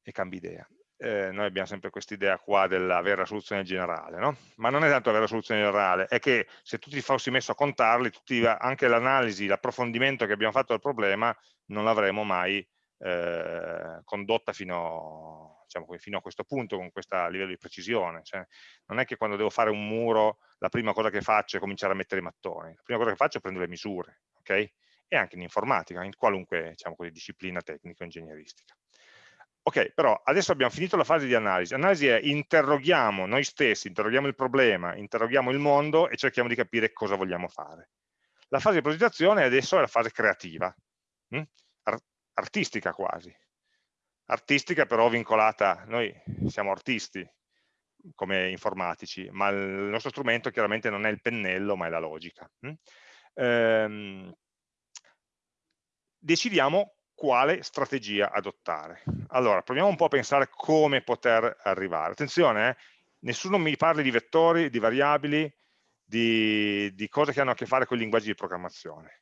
e cambi idea. Eh, noi abbiamo sempre questa idea qua dell'avere la soluzione generale, no? ma non è tanto avere la soluzione generale, è che se tu ti fossi messo a contarli, tutti, anche l'analisi, l'approfondimento che abbiamo fatto del problema, non l'avremo mai eh, condotta fino diciamo, fino a questo punto, con questo livello di precisione. Cioè, non è che quando devo fare un muro, la prima cosa che faccio è cominciare a mettere i mattoni, la prima cosa che faccio è prendere le misure, ok? E anche in informatica, in qualunque diciamo così, disciplina tecnico-ingegneristica. Ok, però adesso abbiamo finito la fase di analisi. Analisi è interroghiamo noi stessi, interroghiamo il problema, interroghiamo il mondo e cerchiamo di capire cosa vogliamo fare. La fase di progettazione adesso è la fase creativa, hm? Artistica quasi, artistica però vincolata, noi siamo artisti come informatici, ma il nostro strumento chiaramente non è il pennello ma è la logica. Hm? Ehm, decidiamo quale strategia adottare. Allora, proviamo un po' a pensare come poter arrivare. Attenzione, eh, nessuno mi parli di vettori, di variabili, di, di cose che hanno a che fare con i linguaggi di programmazione.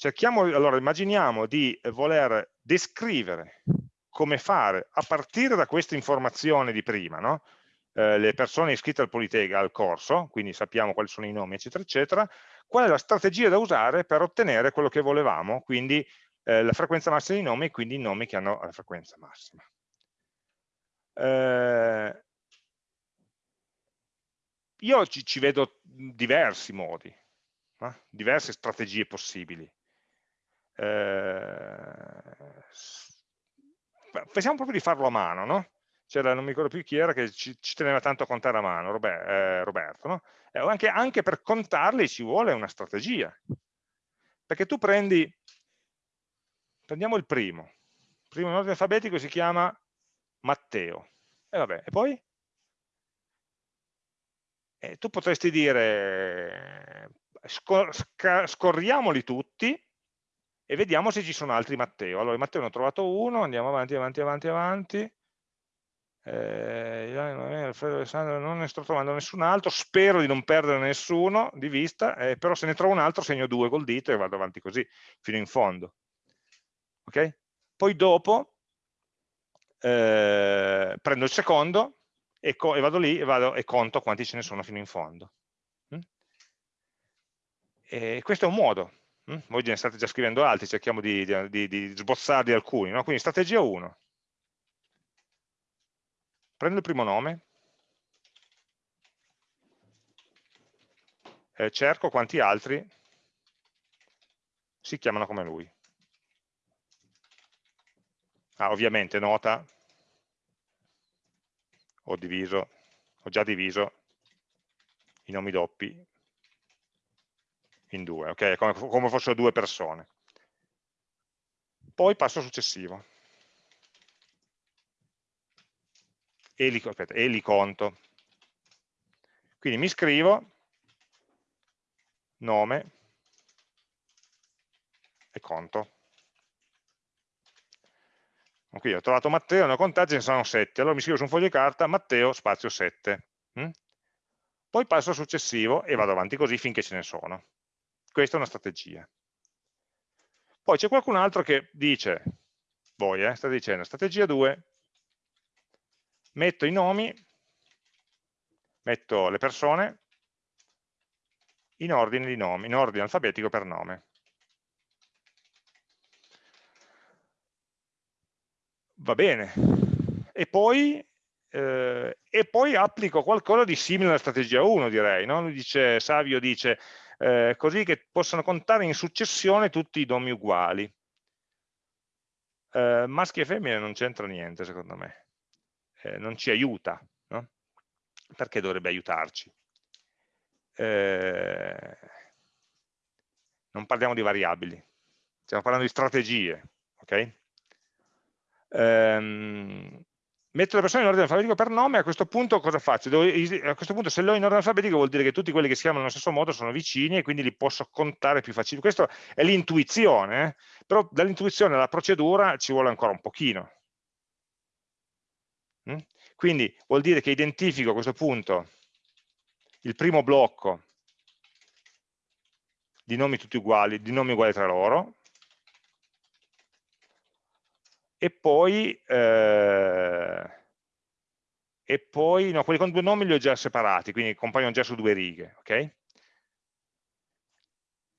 Cerchiamo, allora, immaginiamo di voler descrivere come fare a partire da questa informazione di prima, no? eh, le persone iscritte al Politega, al corso, quindi sappiamo quali sono i nomi, eccetera, eccetera, qual è la strategia da usare per ottenere quello che volevamo, quindi eh, la frequenza massima dei nomi, quindi i nomi che hanno la frequenza massima. Eh, io ci, ci, vedo diversi modi, diverse strategie possibili. Eh, pensiamo proprio di farlo a mano, no? C'era, non mi ricordo più chi era, che ci, ci teneva tanto a contare a mano, Robert, eh, Roberto, no? Eh, anche, anche per contarli ci vuole una strategia. Perché tu prendi, prendiamo il primo, il primo in ordine alfabetico si chiama Matteo, e vabbè, e poi? E tu potresti dire, scor scorriamoli tutti e vediamo se ci sono altri Matteo. Allora, Matteo ne ho trovato uno, andiamo avanti, avanti, avanti, avanti. Eh, Alfredo Alessandro non ne sto trovando nessun altro, spero di non perdere nessuno di vista, eh, però se ne trovo un altro segno due col dito e vado avanti così, fino in fondo. Ok? Poi dopo eh, prendo il secondo e, e, vado lì e, vado, e conto quanti ce ne sono fino in fondo. Mm? Questo è un modo? Voi ne state già scrivendo altri, cerchiamo di, di, di sbozzarli alcuni. No? Quindi strategia 1. Prendo il primo nome, eh, cerco quanti altri si chiamano come lui. Ah, ovviamente nota, ho diviso, ho già diviso i nomi doppi in due, ok? Come, come fossero due persone. Poi passo successivo. E li, aspetta, e li conto. Quindi mi scrivo nome e conto. Qui ho trovato Matteo, ne ho contati, ce ne sono 7. Allora mi scrivo su un foglio di carta Matteo spazio 7. Mm? Poi passo al successivo e vado avanti così finché ce ne sono. Questa è una strategia. Poi c'è qualcun altro che dice, voi eh, state dicendo, strategia 2, metto i nomi, metto le persone in ordine di nomi, in ordine alfabetico per nome. Va bene. E poi, eh, e poi applico qualcosa di simile alla strategia 1, direi. No? Dice, Savio dice, eh, così che possano contare in successione tutti i nomi uguali. Eh, maschi e femmine non c'entra niente secondo me, eh, non ci aiuta, no? perché dovrebbe aiutarci? Eh, non parliamo di variabili, stiamo parlando di strategie, ok? Um, metto le persone in ordine alfabetico per nome, a questo punto cosa faccio? Devo, a questo punto se le ho in ordine alfabetico vuol dire che tutti quelli che si chiamano nello stesso modo sono vicini e quindi li posso contare più facilmente. Questa è l'intuizione, eh? però dall'intuizione alla procedura ci vuole ancora un pochino. Mm? Quindi vuol dire che identifico a questo punto il primo blocco di nomi tutti uguali, di nomi uguali tra loro, e poi, eh, e poi no, quelli con due nomi li ho già separati, quindi compaiono già su due righe, ok?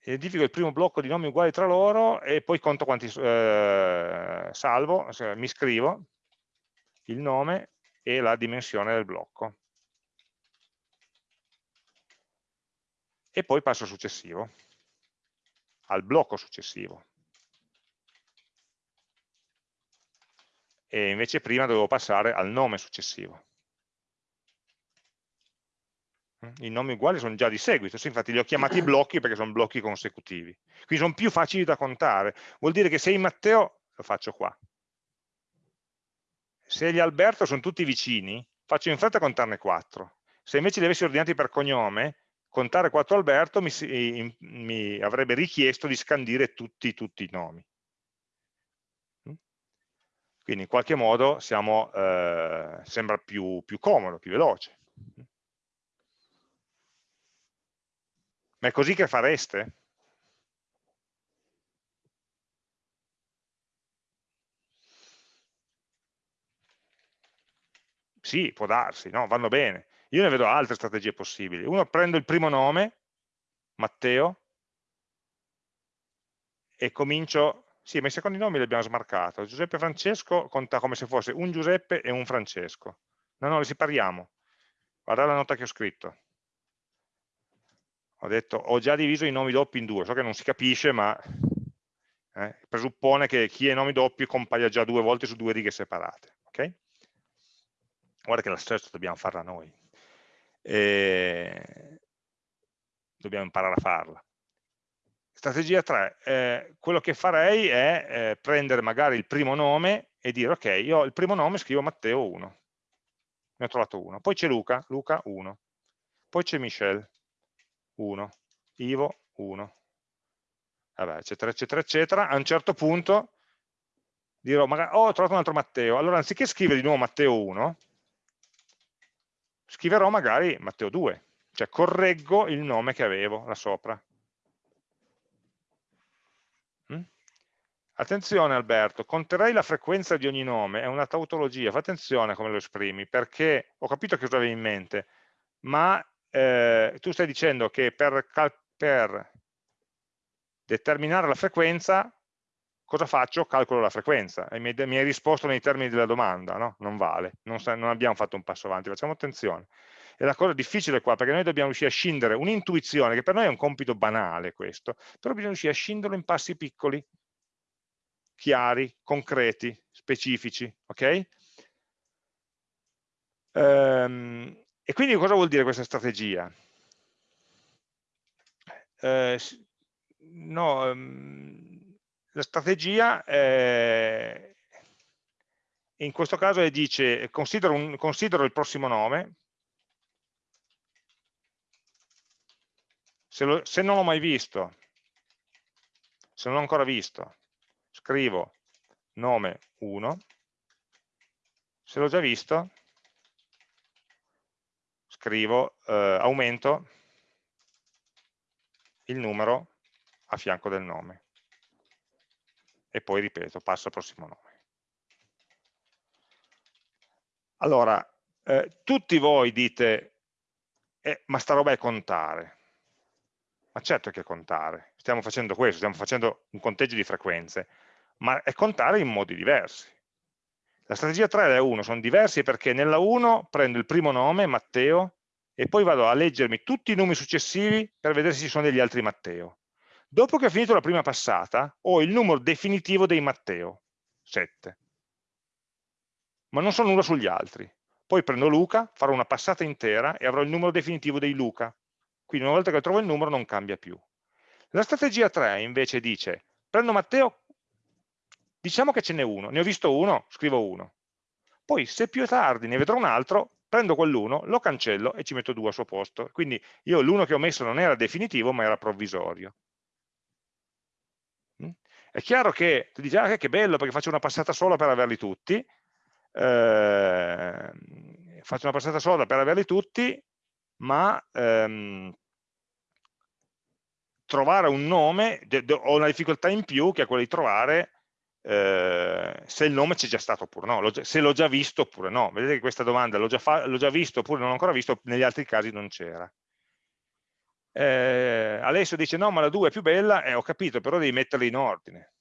Identifico il primo blocco di nomi uguali tra loro e poi conto quanti eh, salvo, cioè, mi scrivo il nome e la dimensione del blocco. E poi passo successivo, al blocco successivo. E invece prima dovevo passare al nome successivo. Mm? I nomi uguali sono già di seguito, sì, infatti li ho chiamati blocchi perché sono blocchi consecutivi. Quindi sono più facili da contare. Vuol dire che se in Matteo, lo faccio qua, se gli Alberto sono tutti vicini, faccio in fretta a contarne 4. Se invece li avessi ordinati per cognome, contare 4 Alberto mi, mi avrebbe richiesto di scandire tutti, tutti i nomi. Quindi in qualche modo siamo, eh, sembra più, più comodo, più veloce. Ma è così che fareste? Sì, può darsi, no? vanno bene. Io ne vedo altre strategie possibili. Uno prendo il primo nome, Matteo, e comincio sì, ma i secondi nomi li abbiamo smarcato. Giuseppe Francesco conta come se fosse un Giuseppe e un Francesco. No, no, li separiamo. Guarda la nota che ho scritto. Ho detto, ho già diviso i nomi doppi in due. So che non si capisce, ma eh? presuppone che chi è nomi doppi compaia già due volte su due righe separate. Okay? Guarda che la search dobbiamo farla noi. E... Dobbiamo imparare a farla. Strategia 3, eh, quello che farei è eh, prendere magari il primo nome e dire ok, io il primo nome scrivo Matteo 1, ne ho trovato uno, poi c'è Luca, Luca 1, poi c'è Michel 1, Ivo 1, vabbè, eccetera, eccetera, eccetera, a un certo punto dirò, magari, oh, ho trovato un altro Matteo, allora anziché scrivere di nuovo Matteo 1, scriverò magari Matteo 2, cioè correggo il nome che avevo là sopra. Attenzione Alberto, conterei la frequenza di ogni nome, è una tautologia, fa attenzione a come lo esprimi, perché ho capito che cosa avevi in mente, ma eh, tu stai dicendo che per, per determinare la frequenza, cosa faccio? Calcolo la frequenza. E mi, hai risposto nei termini della domanda, no? Non vale, non, non abbiamo fatto un passo avanti, facciamo attenzione. E la cosa difficile qua, perché noi dobbiamo riuscire a scindere un'intuizione, che per noi è un compito banale questo, però bisogna riuscire a scinderlo in passi piccoli, chiari, concreti, specifici, ok? Ehm, e quindi cosa vuol dire questa strategia? Eh, no, um, la strategia eh, in questo caso dice considero, un, considero il prossimo nome, se, lo, se non l'ho mai visto, se non l'ho ancora visto, scrivo nome 1, se l'ho già visto, scrivo eh, aumento il numero a fianco del nome e poi ripeto, passo al prossimo nome. Allora, eh, tutti voi dite, eh, ma sta roba è contare. Ma certo che è contare, stiamo facendo questo, stiamo facendo un conteggio di frequenze, ma è contare in modi diversi. La strategia 3 e la 1 sono diversi perché nella 1 prendo il primo nome, Matteo, e poi vado a leggermi tutti i numeri successivi per vedere se ci sono degli altri Matteo. Dopo che ho finito la prima passata, ho il numero definitivo dei Matteo, 7. Ma non so nulla sugli altri. Poi prendo Luca, farò una passata intera e avrò il numero definitivo dei Luca. Quindi una volta che trovo il numero non cambia più. La strategia 3 invece dice, prendo Matteo, diciamo che ce n'è uno, ne ho visto uno, scrivo uno. Poi se più tardi ne vedrò un altro, prendo quell'uno, lo cancello e ci metto due al suo posto. Quindi io l'uno che ho messo non era definitivo ma era provvisorio. È chiaro che tu dici, ah, che bello perché faccio una passata sola per averli tutti, eh, faccio una passata sola per averli tutti, ma ehm, trovare un nome, ho una difficoltà in più che è quella di trovare eh, se il nome c'è già stato oppure no, se l'ho già visto oppure no. Vedete che questa domanda l'ho già, già, visto oppure non l'ho ancora visto, negli altri casi non c'era eh, Alessio dice no ma la 2 è più bella e eh, ho capito però devi metterli in ordine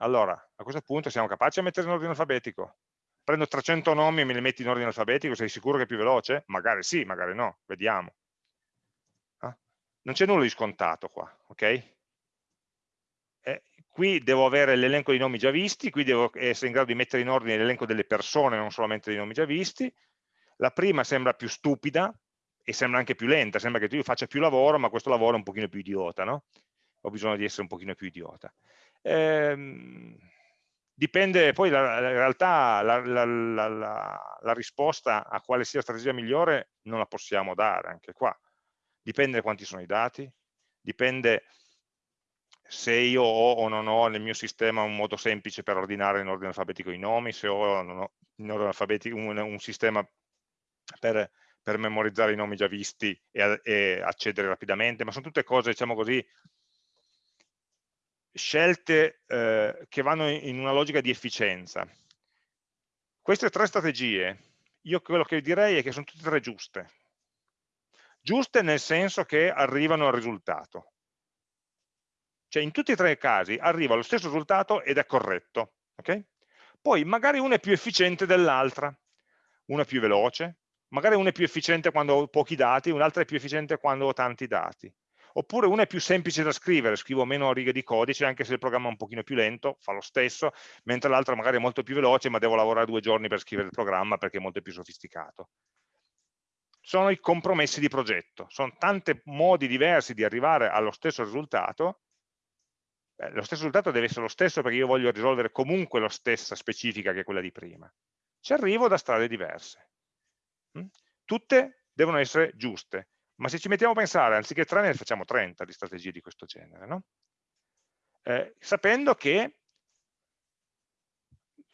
allora a questo punto siamo capaci a mettere in ordine alfabetico prendo 300 nomi e me li metti in ordine alfabetico sei sicuro che è più veloce? magari sì, magari no, vediamo ah? non c'è nulla di scontato qua ok? Qui devo avere l'elenco di nomi già visti qui devo essere in grado di mettere in ordine l'elenco delle persone non solamente dei nomi già visti la prima sembra più stupida e sembra anche più lenta, sembra che tu faccia più lavoro, ma questo lavoro è un pochino più idiota, no? Ho bisogno di essere un pochino più idiota. Ehm, dipende, poi la, in realtà la, la, la, risposta a quale sia la strategia migliore non la possiamo dare anche qua. Dipende da quanti sono i dati, dipende se io ho o non ho nel mio sistema un modo semplice per ordinare in ordine alfabetico i nomi, se ho, o non ho in ordine alfabetico un, un sistema per per memorizzare i nomi già visti e, e accedere rapidamente, ma sono tutte cose, diciamo così, scelte eh, che vanno in una logica di efficienza. Queste tre strategie, io quello che direi è che sono tutte e tre giuste. Giuste nel senso che arrivano al risultato. Cioè in tutti e tre i casi arriva allo stesso risultato ed è corretto. Okay? Poi magari una è più efficiente dell'altra, una è più veloce, magari una è più efficiente quando ho pochi dati, un'altra è più efficiente quando ho tanti dati. oppure una è più semplice da scrivere, scrivo meno righe di codice, anche se il programma è un pochino più lento, fa lo stesso, mentre l'altra magari è molto più veloce, ma devo lavorare due giorni per scrivere il programma perché è molto più sofisticato. Sono i compromessi di progetto, sono tanti modi diversi di arrivare allo stesso risultato, eh, lo stesso risultato deve essere lo stesso perché io voglio risolvere comunque la stessa specifica che quella di prima. Ci arrivo da strade diverse. Mm? Tutte devono essere giuste, ma se ci mettiamo a pensare, anziché 3 ne facciamo 30 di strategie di questo genere, no? eh, sapendo che,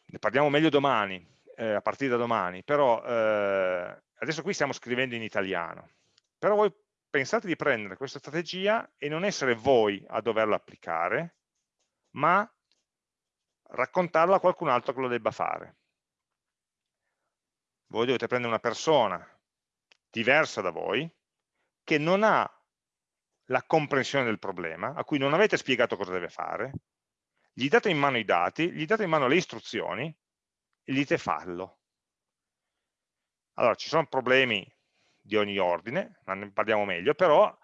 ne parliamo meglio domani, eh, a partire da domani, però eh, adesso qui stiamo scrivendo in italiano, però voi pensate di prendere questa strategia e non essere voi a doverla applicare, ma raccontarla a qualcun altro che lo debba fare. Voi dovete prendere una persona diversa da voi, che non ha la comprensione del problema, a cui non avete spiegato cosa deve fare, gli date in mano i dati, gli date in mano le istruzioni e gli dite fallo. Allora, ci sono problemi di ogni ordine, ma ne parliamo meglio, però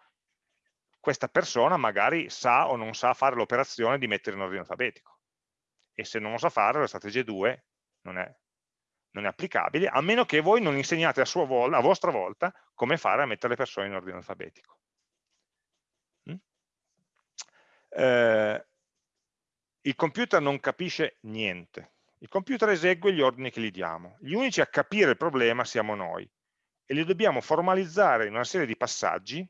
questa persona magari sa o non sa fare l'operazione di mettere in ordine alfabetico. E se non lo sa fare, la strategia 2 non è, non è applicabile, a meno che voi non insegnate a, volta, a, vostra volta come fare a mettere le persone in ordine alfabetico. Mm? Eh, il computer non capisce niente. Il computer esegue gli ordini che gli diamo. Gli unici a capire il problema siamo noi e li dobbiamo formalizzare in una serie di passaggi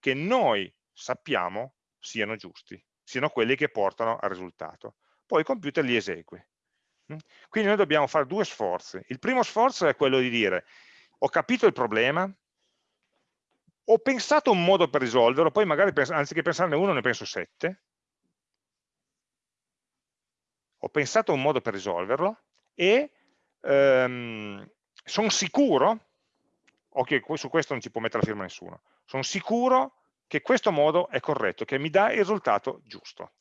che noi sappiamo siano giusti, siano quelli che portano al risultato. Poi il computer li esegue. Mm? Quindi noi dobbiamo fare due sforzi. Il primo sforzo è quello di dire ho capito il problema, ho pensato un modo per risolverlo, poi magari anziché pensarne uno ne penso sette, ho pensato un modo per risolverlo e ehm, sono sicuro, ok, su questo non ci può mettere la firma nessuno, sono sicuro che questo modo è corretto, che mi dà il risultato giusto.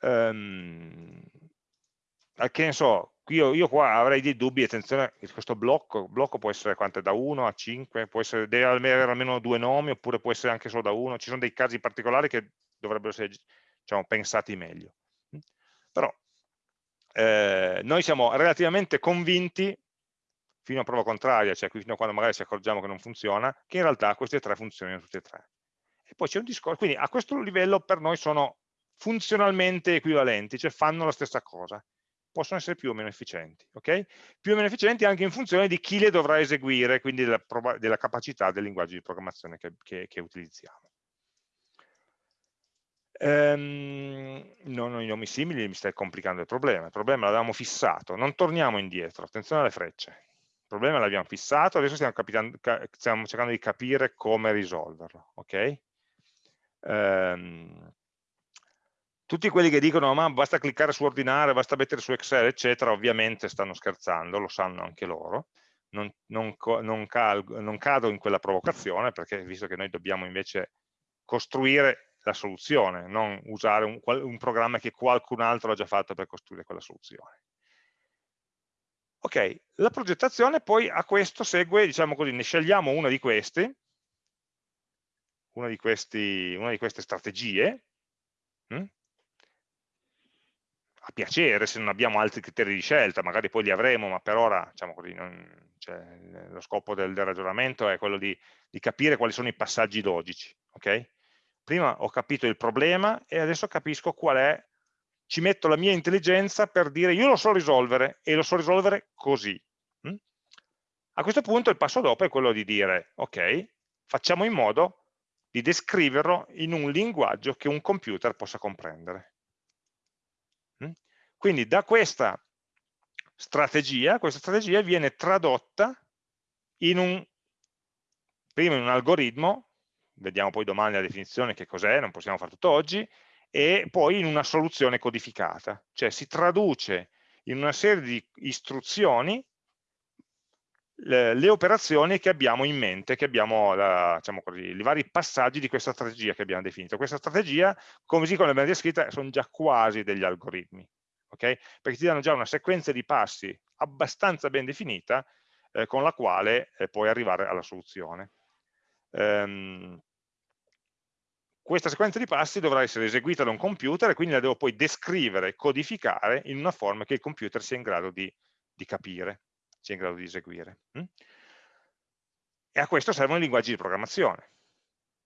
Um, che ne so, io, io, qua avrei dei dubbi, attenzione, questo blocco, blocco può essere quante, da 1 a 5, può essere, deve avere almeno due nomi, oppure può essere anche solo da 1, ci sono dei casi particolari che dovrebbero essere diciamo, pensati meglio. Però eh, noi siamo relativamente convinti fino a prova contraria, cioè fino a quando magari ci accorgiamo che non funziona, che in realtà queste tre funzionino tutte e tre. E poi c'è un discorso, quindi a questo livello per noi sono funzionalmente equivalenti, cioè fanno la stessa cosa, possono essere più o meno efficienti, ok? Più o meno efficienti anche in funzione di chi le dovrà eseguire, quindi della, della capacità del linguaggio di programmazione che, che, che utilizziamo. Ehm, non ho i nomi simili, mi stai complicando il problema. Il problema l'avevamo fissato, non torniamo indietro, attenzione alle frecce il problema l'abbiamo fissato, adesso stiamo, stiamo, cercando di capire come risolverlo. Okay? Ehm, tutti quelli che dicono ma basta cliccare su ordinare, basta mettere su Excel, eccetera, ovviamente stanno scherzando, lo sanno anche loro. Non, non, non, non cado in quella provocazione perché visto che noi dobbiamo invece costruire la soluzione, non usare un, un programma che qualcun altro ha già fatto per costruire quella soluzione. Ok, la progettazione poi a questo segue, diciamo così, ne scegliamo una di queste, una di, questi, una di queste strategie, hm? a piacere se non abbiamo altri criteri di scelta, magari poi li avremo, ma per ora diciamo così, non, cioè, lo scopo del, del, ragionamento è quello di, di, capire quali sono i passaggi logici. Okay? Prima ho capito il problema e adesso capisco qual è ci metto la mia intelligenza per dire io lo so risolvere e lo so risolvere così. Mm? A questo punto il passo dopo è quello di dire, ok, facciamo in modo di descriverlo in un linguaggio che un computer possa comprendere. Mm? Quindi da questa strategia, questa strategia viene tradotta in un, prima in un algoritmo, vediamo poi domani la definizione che cos'è, non possiamo fare tutto oggi, e poi in una soluzione codificata, cioè si traduce in una serie di istruzioni le, le operazioni che abbiamo in mente, che abbiamo la, diciamo così, i vari passaggi di questa strategia che abbiamo definito. Questa strategia, come l'abbiamo descritta, sono già quasi degli algoritmi, okay? perché ti danno già una sequenza di passi abbastanza ben definita eh, con la quale eh, puoi arrivare alla soluzione. Um, questa sequenza di passi dovrà essere eseguita da un computer e quindi la devo poi descrivere, codificare in una forma che il computer sia in grado di, di capire, sia in grado di eseguire. Mm? E a questo servono i linguaggi di programmazione.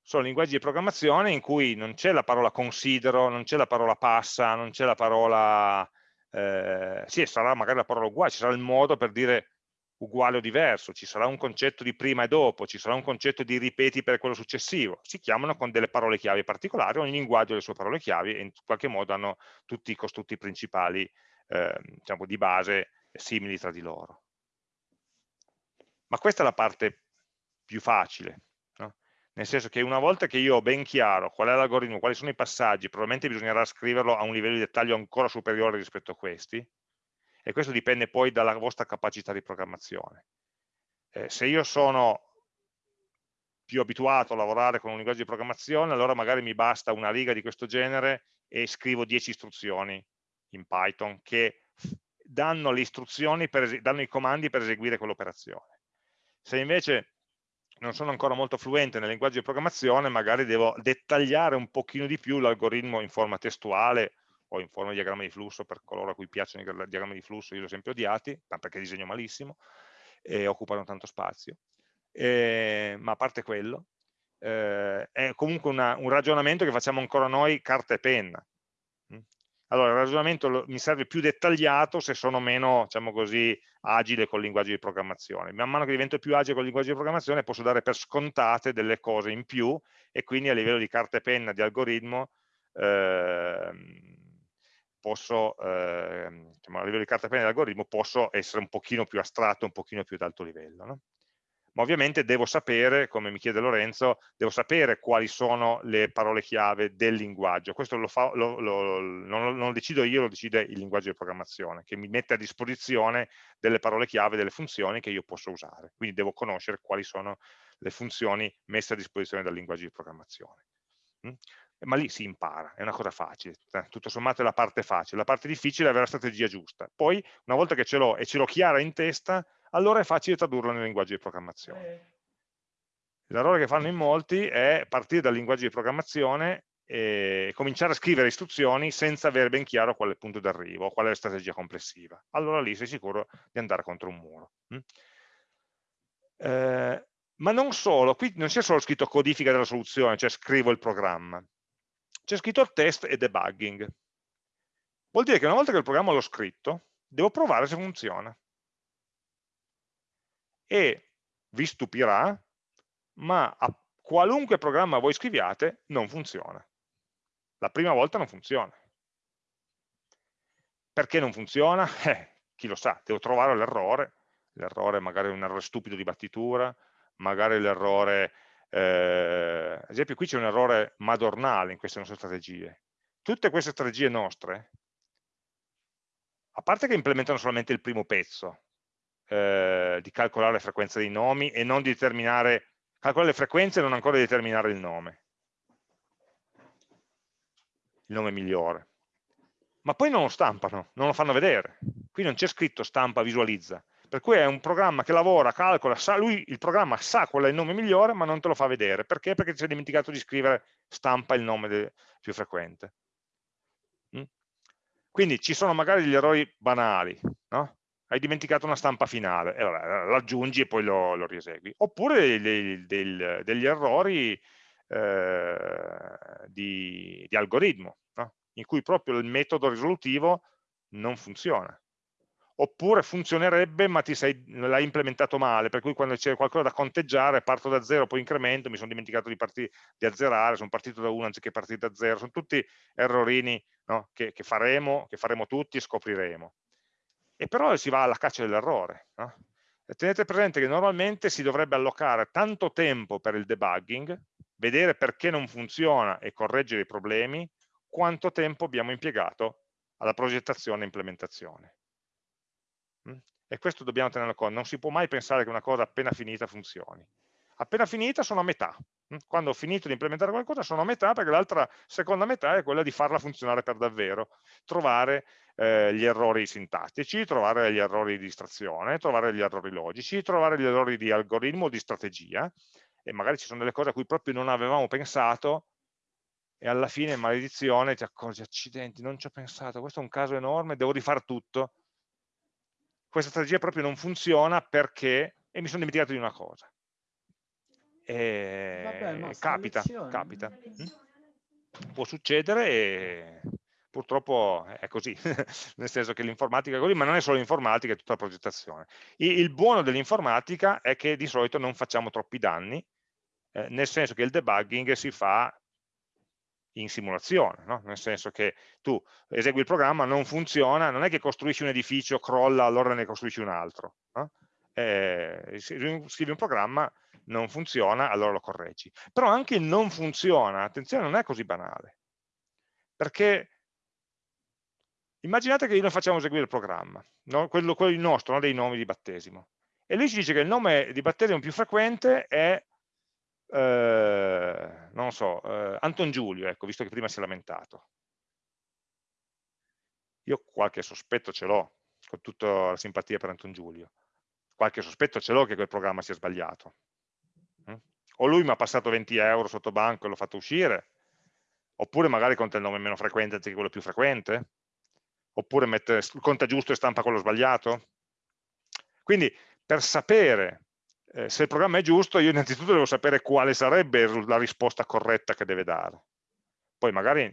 Sono linguaggi di programmazione in cui non c'è la parola considero, non c'è la parola passa, non c'è la parola... Eh, sì, sarà magari la parola uguale, ci sarà il modo per dire uguale o diverso, ci sarà un concetto di prima e dopo, ci sarà un concetto di ripeti per quello successivo, si chiamano con delle parole chiave particolari, ogni linguaggio ha le sue parole chiave e in qualche modo hanno tutti i costrutti principali eh, diciamo, di base simili tra di loro. Ma questa è la parte più facile, no? nel senso che una volta che io ho ben chiaro qual è l'algoritmo, quali sono i passaggi, probabilmente bisognerà scriverlo a un livello di dettaglio ancora superiore rispetto a questi, e questo dipende poi dalla vostra capacità di programmazione. Eh, se io sono più abituato a lavorare con un linguaggio di programmazione, allora magari mi basta una riga di questo genere e scrivo 10 istruzioni in Python che danno le istruzioni, per, danno i comandi per eseguire quell'operazione. Se invece non sono ancora molto fluente nel linguaggio di programmazione, magari devo dettagliare un pochino di più l'algoritmo in forma testuale o in forma di diagramma di flusso per coloro a cui piacciono i diagrammi di flusso, io li ho sempre odiati, perché disegno malissimo e occupano tanto spazio. E, ma a parte quello, eh, è comunque una, un ragionamento che facciamo ancora noi carta e penna. Mm? Allora, il ragionamento mi serve più dettagliato se sono meno, diciamo così, agile col linguaggio di programmazione. Man mano che divento più agile col linguaggio di programmazione posso dare per scontate delle cose in più e quindi a livello di carta e penna, di algoritmo, eh, posso, eh, diciamo, a livello di carta penna dell'algoritmo, posso essere un pochino più astratto, un pochino più ad alto livello. No? Ma ovviamente devo sapere, come mi chiede Lorenzo, devo sapere quali sono le parole chiave del linguaggio. Questo lo fa, lo, lo, non, non, lo decido io, lo decide il linguaggio di programmazione, che mi mette a disposizione delle parole chiave, delle funzioni che io posso usare. Quindi devo conoscere quali sono le funzioni messe a disposizione dal linguaggio di programmazione. Mm? ma lì si impara, è una cosa facile, eh, tutto sommato è la parte facile, la parte difficile è avere la strategia giusta, poi una volta che ce l'ho e ce l'ho chiara in testa, allora è facile tradurlo nel linguaggio di programmazione. Eh. L'errore che fanno in molti è partire dal linguaggio di programmazione e cominciare a scrivere istruzioni senza avere ben chiaro qual è il punto d'arrivo, qual è la strategia complessiva. Allora lì sei sicuro di andare contro un muro. Mm? Eh, ma non solo, qui non c'è solo scritto codifica della soluzione, cioè scrivo il programma, c'è scritto test e debugging. Vuol dire che una volta che il programma l'ho scritto, devo provare se funziona. E vi stupirà, ma a qualunque programma voi scriviate non funziona. La prima volta non funziona. Perché non funziona? Eh, chi lo sa, devo trovare l'errore, l'errore magari è un errore stupido di battitura, magari l'errore eh, ad esempio qui c'è un errore madornale in queste nostre strategie. Tutte queste strategie nostre, a parte che implementano solamente il primo pezzo, eh, di calcolare le frequenze dei nomi e non determinare, calcolare le frequenze e non ancora determinare il nome, il nome migliore. Ma poi non lo stampano, non lo fanno vedere. Qui non c'è scritto stampa, visualizza per cui è un programma che lavora, calcola, sa, lui il programma sa qual è il nome migliore ma non te lo fa vedere, perché? Perché ti sei dimenticato di scrivere stampa il nome più frequente. Mm? Quindi ci sono magari degli errori banali, no? hai dimenticato una stampa finale, e l'aggiungi e poi lo, lo riesegui. Oppure dei, dei, degli errori eh, di, di, algoritmo, no? in cui proprio il metodo risolutivo non funziona oppure funzionerebbe ma l'hai implementato male, per cui quando c'è qualcosa da conteggiare parto da zero, poi incremento, mi sono dimenticato di, di azzerare, sono partito da 1 anziché partire da zero, sono tutti errorini no? che, che, faremo, che, faremo, tutti e scopriremo. E però si va alla caccia dell'errore. No? Tenete presente che normalmente si dovrebbe allocare tanto tempo per il debugging, vedere perché non funziona e correggere i problemi, quanto tempo abbiamo impiegato alla progettazione e implementazione. E questo dobbiamo tenerlo conto, non si può mai pensare che una cosa appena finita funzioni. Appena finita sono a metà, mm? quando ho finito di implementare qualcosa sono a metà perché l'altra seconda metà è quella di farla funzionare per davvero, trovare eh, gli errori sintattici, trovare gli errori di distrazione, trovare gli errori logici, trovare gli errori di algoritmo o di strategia e magari ci sono delle cose a cui proprio non avevamo pensato e alla fine, maledizione, ti accorgi, accidenti, non ci ho pensato, questo è un caso enorme, devo rifare tutto. Questa strategia proprio non funziona perché, e mi sono dimenticato di una cosa. E Vabbè, capita, capita. Mm? Può succedere e purtroppo è così, nel senso che l'informatica è così, ma non è solo l'informatica, è tutta la progettazione. Il, buono dell'informatica è che di solito non facciamo troppi danni, eh, nel senso che il debugging si fa in simulazione, no? nel senso che tu esegui il programma, non funziona, non è che costruisci un edificio, crolla, allora ne costruisci un altro. No? Eh, scrivi un programma, non funziona, allora lo correggi. Però anche il non funziona, attenzione, non è così banale. Perché immaginate che noi facciamo eseguire il programma, no? quello, quello nostro, no? dei nomi di battesimo. E lui ci dice che il nome di battesimo più frequente è eh, non so, eh, Anton Giulio, ecco, visto che prima si è lamentato. Io qualche sospetto ce l'ho, con tutta la simpatia per Anton Giulio. Qualche sospetto ce l'ho che quel programma sia sbagliato. Mm? O lui mi ha passato 20 euro sotto banco e l'ho fatto uscire, oppure magari conta il nome meno frequente anziché quello più frequente, oppure mette, conta giusto e stampa quello sbagliato. Quindi per sapere eh, se il programma è giusto, io innanzitutto devo sapere quale sarebbe la risposta corretta che deve dare. Poi magari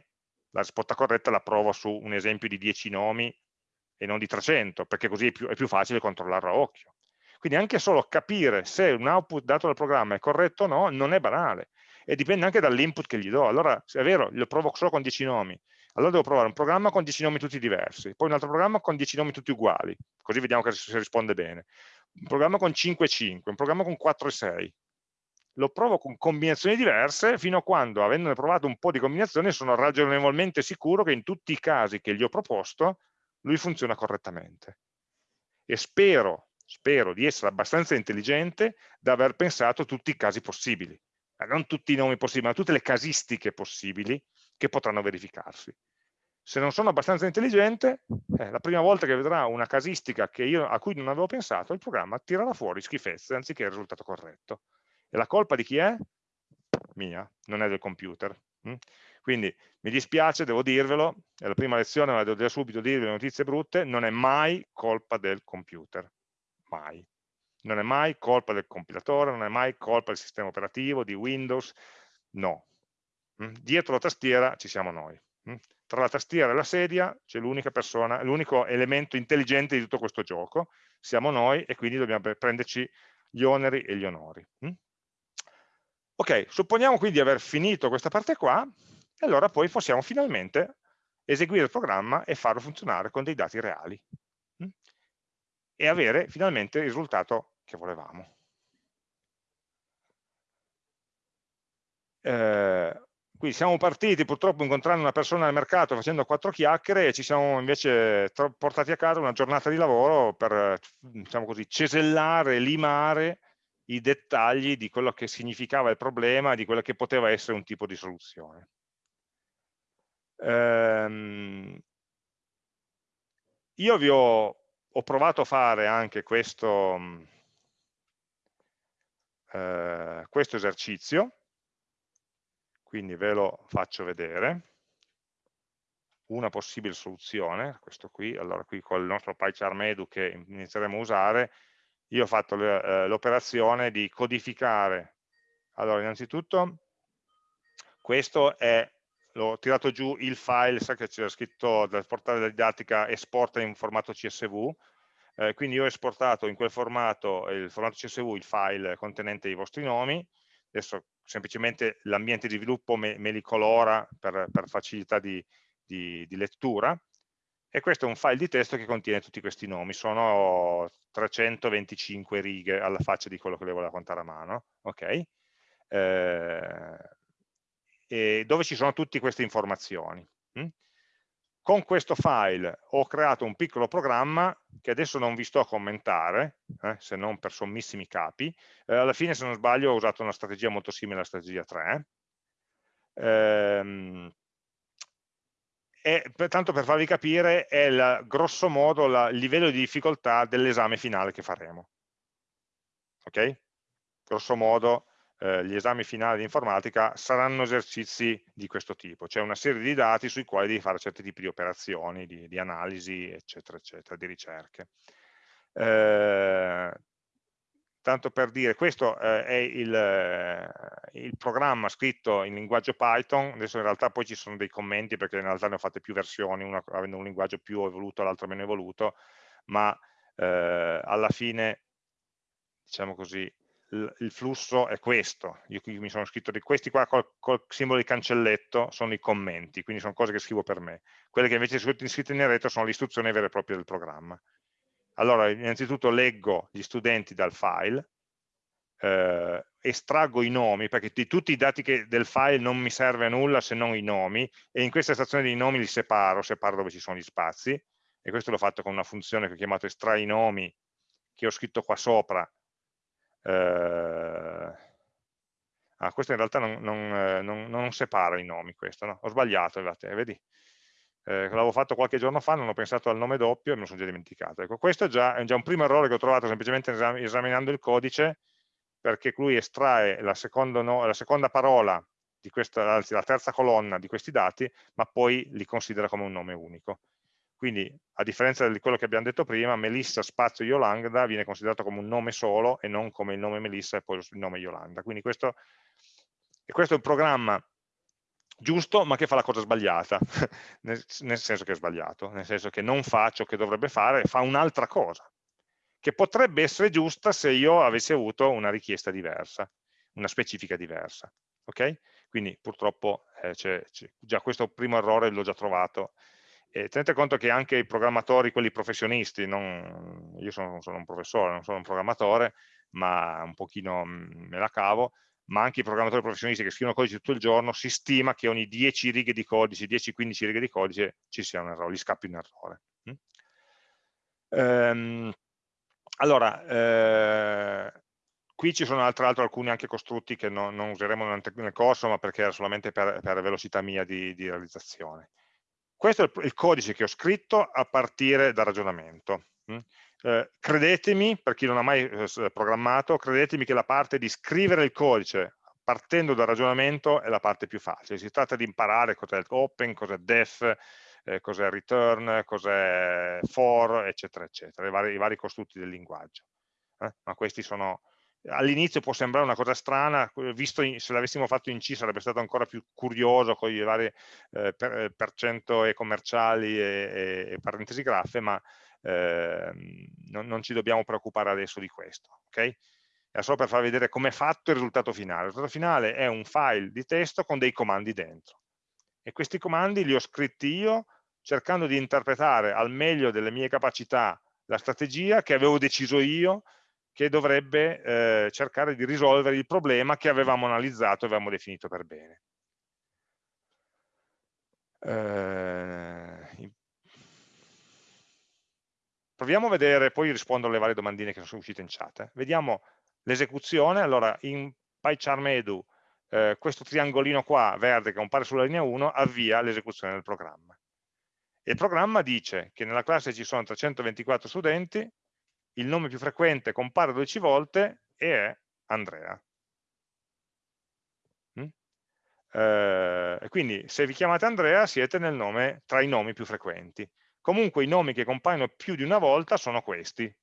la risposta corretta la provo su un esempio di 10 nomi e non di 300, perché così è più, è più facile controllarlo a occhio. Quindi anche solo capire se un output dato dal programma è corretto o no, non è banale. E dipende anche dall'input che gli do. Allora, se è vero, lo provo solo con 10 nomi, allora devo provare un programma con 10 nomi tutti diversi, poi un altro programma con 10 nomi tutti uguali, così vediamo se risponde bene un programma con 5 e 5, un programma con 4 e 6. Lo provo con combinazioni diverse fino a quando, avendone provato un po' di combinazioni, sono ragionevolmente sicuro che in tutti i casi che gli ho proposto, lui funziona correttamente. E spero, spero di essere abbastanza intelligente da aver pensato tutti i casi possibili. Non tutti i nomi possibili, ma tutte le casistiche possibili che potranno verificarsi se non sono abbastanza intelligente, eh, la prima volta che vedrà una casistica io, a cui non avevo pensato, il programma tirerà fuori schifezze anziché il risultato corretto. E la colpa di chi è? Mia, non è del computer. Mm? Quindi mi dispiace, devo dirvelo, è la prima lezione, ma devo subito dirvi le notizie brutte, non è mai colpa del computer, mai. Non è mai colpa del compilatore, non è mai colpa del sistema operativo, di Windows, no. Mm? Dietro la tastiera ci siamo noi. Mm? Tra la tastiera e la sedia c'è l'unico elemento intelligente di tutto questo gioco, siamo noi e quindi dobbiamo prenderci gli oneri e gli onori. Mm? Ok, supponiamo quindi di aver finito questa parte qua, e allora poi possiamo finalmente eseguire il programma e farlo funzionare con dei dati reali mm? e avere finalmente il risultato che volevamo. Eh, quindi siamo partiti purtroppo incontrando una persona al mercato facendo quattro chiacchiere e ci siamo invece portati a casa una giornata di lavoro per, diciamo così, cesellare, limare i dettagli di quello che significava il problema, di quello che poteva essere un tipo di soluzione. Ehm, io vi ho, ho, provato a fare anche questo, eh, questo esercizio, quindi ve lo faccio vedere. Una possibile soluzione, questo qui, allora qui con il nostro PyCharm Edu che inizieremo a usare, io ho fatto eh, l'operazione di codificare, allora innanzitutto questo è, l'ho tirato giù il file, sa che c'era scritto dal portale della didattica esporta in formato CSV, eh, quindi io ho esportato in quel formato, il formato CSV, il file contenente i vostri nomi, adesso semplicemente l'ambiente di sviluppo me, me, li colora per, per facilità di, di, di, lettura e questo è un file di testo che contiene tutti questi nomi, sono 325 righe alla faccia di quello che le volevo contare a mano, ok? Eh, dove ci sono tutte queste informazioni. Hm? Con questo file ho creato un piccolo programma che adesso non vi sto a commentare, eh, se non per sommissimi capi. Eh, alla fine, se non sbaglio, ho usato una strategia molto simile alla strategia 3. Ehm, e tanto per farvi capire, è il, grosso modo la, il livello di difficoltà dell'esame finale che faremo. Ok? Grosso modo, eh, gli esami finali di informatica saranno esercizi di questo tipo, cioè una serie di dati sui quali devi fare certi tipi di operazioni, di, di analisi, eccetera, eccetera, di ricerche. Eh, tanto per dire, questo eh, è il, eh, il, programma scritto in linguaggio Python, adesso in realtà poi ci sono dei commenti perché in realtà ne ho fatte più versioni, una avendo un linguaggio più evoluto, l'altro meno evoluto, ma eh, alla fine, diciamo così, il, flusso è questo, io qui mi sono scritto di questi qua col, col, simbolo di cancelletto sono i commenti, quindi sono cose che scrivo per me, quelle che invece sono scritte in retro sono le istruzioni vere e proprie del programma. Allora, innanzitutto leggo gli studenti dal file, eh, estraggo i nomi, perché di tutti i dati che, del file non mi serve a nulla se non i nomi, e in questa stazione dei nomi li separo, separo dove ci sono gli spazi, e questo l'ho fatto con una funzione che ho chiamato estrai nomi, che ho scritto qua sopra. Eh, ah, questo in realtà non, non, eh, non, non separa i nomi, questo, no? ho sbagliato, vedi? eh, l'avevo fatto qualche giorno fa, non ho pensato al nome doppio e me lo sono già dimenticato. Ecco, questo è già, è già un primo errore che ho trovato semplicemente esaminando il codice, perché lui estrae la, no, la seconda parola, questa, anzi la terza colonna di questi dati, ma poi li considera come un nome unico. Quindi, a differenza di quello che abbiamo detto prima, Melissa spazio Yolanda viene considerato come un nome solo e non come il nome Melissa e poi il nome Yolanda. Quindi questo, questo è un programma giusto ma che fa la cosa sbagliata, nel, nel, senso che è sbagliato, nel senso che non fa ciò che dovrebbe fare, fa un'altra cosa, che potrebbe essere giusta se io avessi avuto una richiesta diversa, una specifica diversa. Ok? Quindi purtroppo eh, c già questo primo errore l'ho già trovato. E tenete conto che anche i programmatori, quelli professionisti, non, io sono, sono un professore, non sono un programmatore, ma un pochino mm, me la cavo, ma anche i programmatori professionisti che scrivono codice tutto il giorno, si stima che ogni 10 righe di codice, 10-15 righe di codice ci sia un errore, gli scappi un errore. Mm? Ehm, allora, eh, qui ci sono tra l'altro alcuni anche costrutti che non, non useremo nel corso, ma perché era solamente per, per velocità mia di, di, realizzazione. Questo è il, codice che ho scritto a partire dal ragionamento. Mm? Eh, credetemi, per chi non ha mai eh, programmato, credetemi che la parte di scrivere il codice partendo dal ragionamento è la parte più facile. Si tratta di imparare cos'è open, cos'è def, eh, cos'è return, cos'è for, eccetera, eccetera, i vari, i vari costrutti del linguaggio. Ma questi sono... All'inizio può sembrare una cosa strana, visto in, se l'avessimo fatto in C sarebbe stato ancora più curioso con i vari eh, per, eh, per cento e commerciali e, e, e parentesi graffe, ma eh, non, non, ci dobbiamo preoccupare adesso di questo. Okay? È solo per far vedere come è fatto il risultato finale. Il risultato finale è un file di testo con dei comandi dentro. E questi comandi li ho scritti io cercando di interpretare al meglio delle mie capacità la strategia che avevo deciso io che dovrebbe eh, cercare di risolvere il problema che avevamo analizzato e avevamo definito per bene. Eh, Proviamo a vedere, poi rispondo alle varie domandine che sono uscite in chat. Eh. Vediamo l'esecuzione, allora in PyCharm Edu eh, questo triangolino qua, verde, che compare sulla linea 1, avvia l'esecuzione del programma. Il programma dice che nella classe ci sono 324 studenti, il nome più frequente compare 12 volte e è Andrea. Mm? Eh, quindi se vi chiamate Andrea siete nome, tra i nomi più frequenti. Comunque i nomi che compaiono più di una volta sono questi,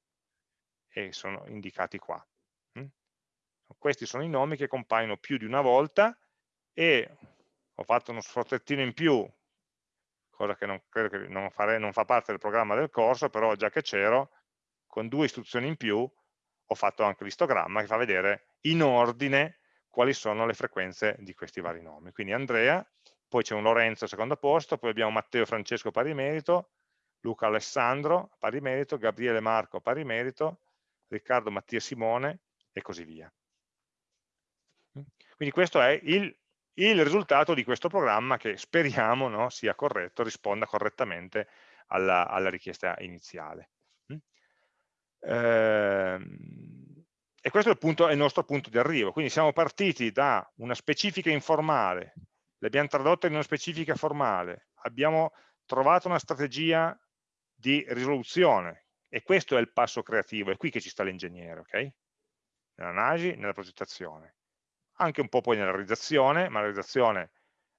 e sono indicati qua. Mm? Questi sono i nomi che compaiono più di una volta e ho fatto uno sfrozzettino in più, cosa che non, credo che non, fare, non fa parte del programma del corso, però già che c'ero, con due istruzioni in più ho fatto anche l'istogramma che fa vedere in ordine quali sono le frequenze di questi vari nomi. Quindi Andrea, poi c'è un Lorenzo al secondo posto, poi abbiamo Matteo Francesco pari merito, Luca Alessandro, pari merito, Gabriele Marco, pari merito, Riccardo Mattia Simone e così via. Quindi questo è il, il risultato di questo programma che speriamo no, sia corretto, risponda correttamente alla, alla richiesta iniziale. Ehm, e questo è il, punto, è il nostro punto di arrivo. Quindi siamo partiti da una specifica informale, l'abbiamo tradotta in una specifica formale, abbiamo trovato una strategia di risoluzione e questo è il passo creativo, è qui che ci sta l'ingegnere, ok? Nell'analisi, nella progettazione. anche un po' poi nella realizzazione, ma la realizzazione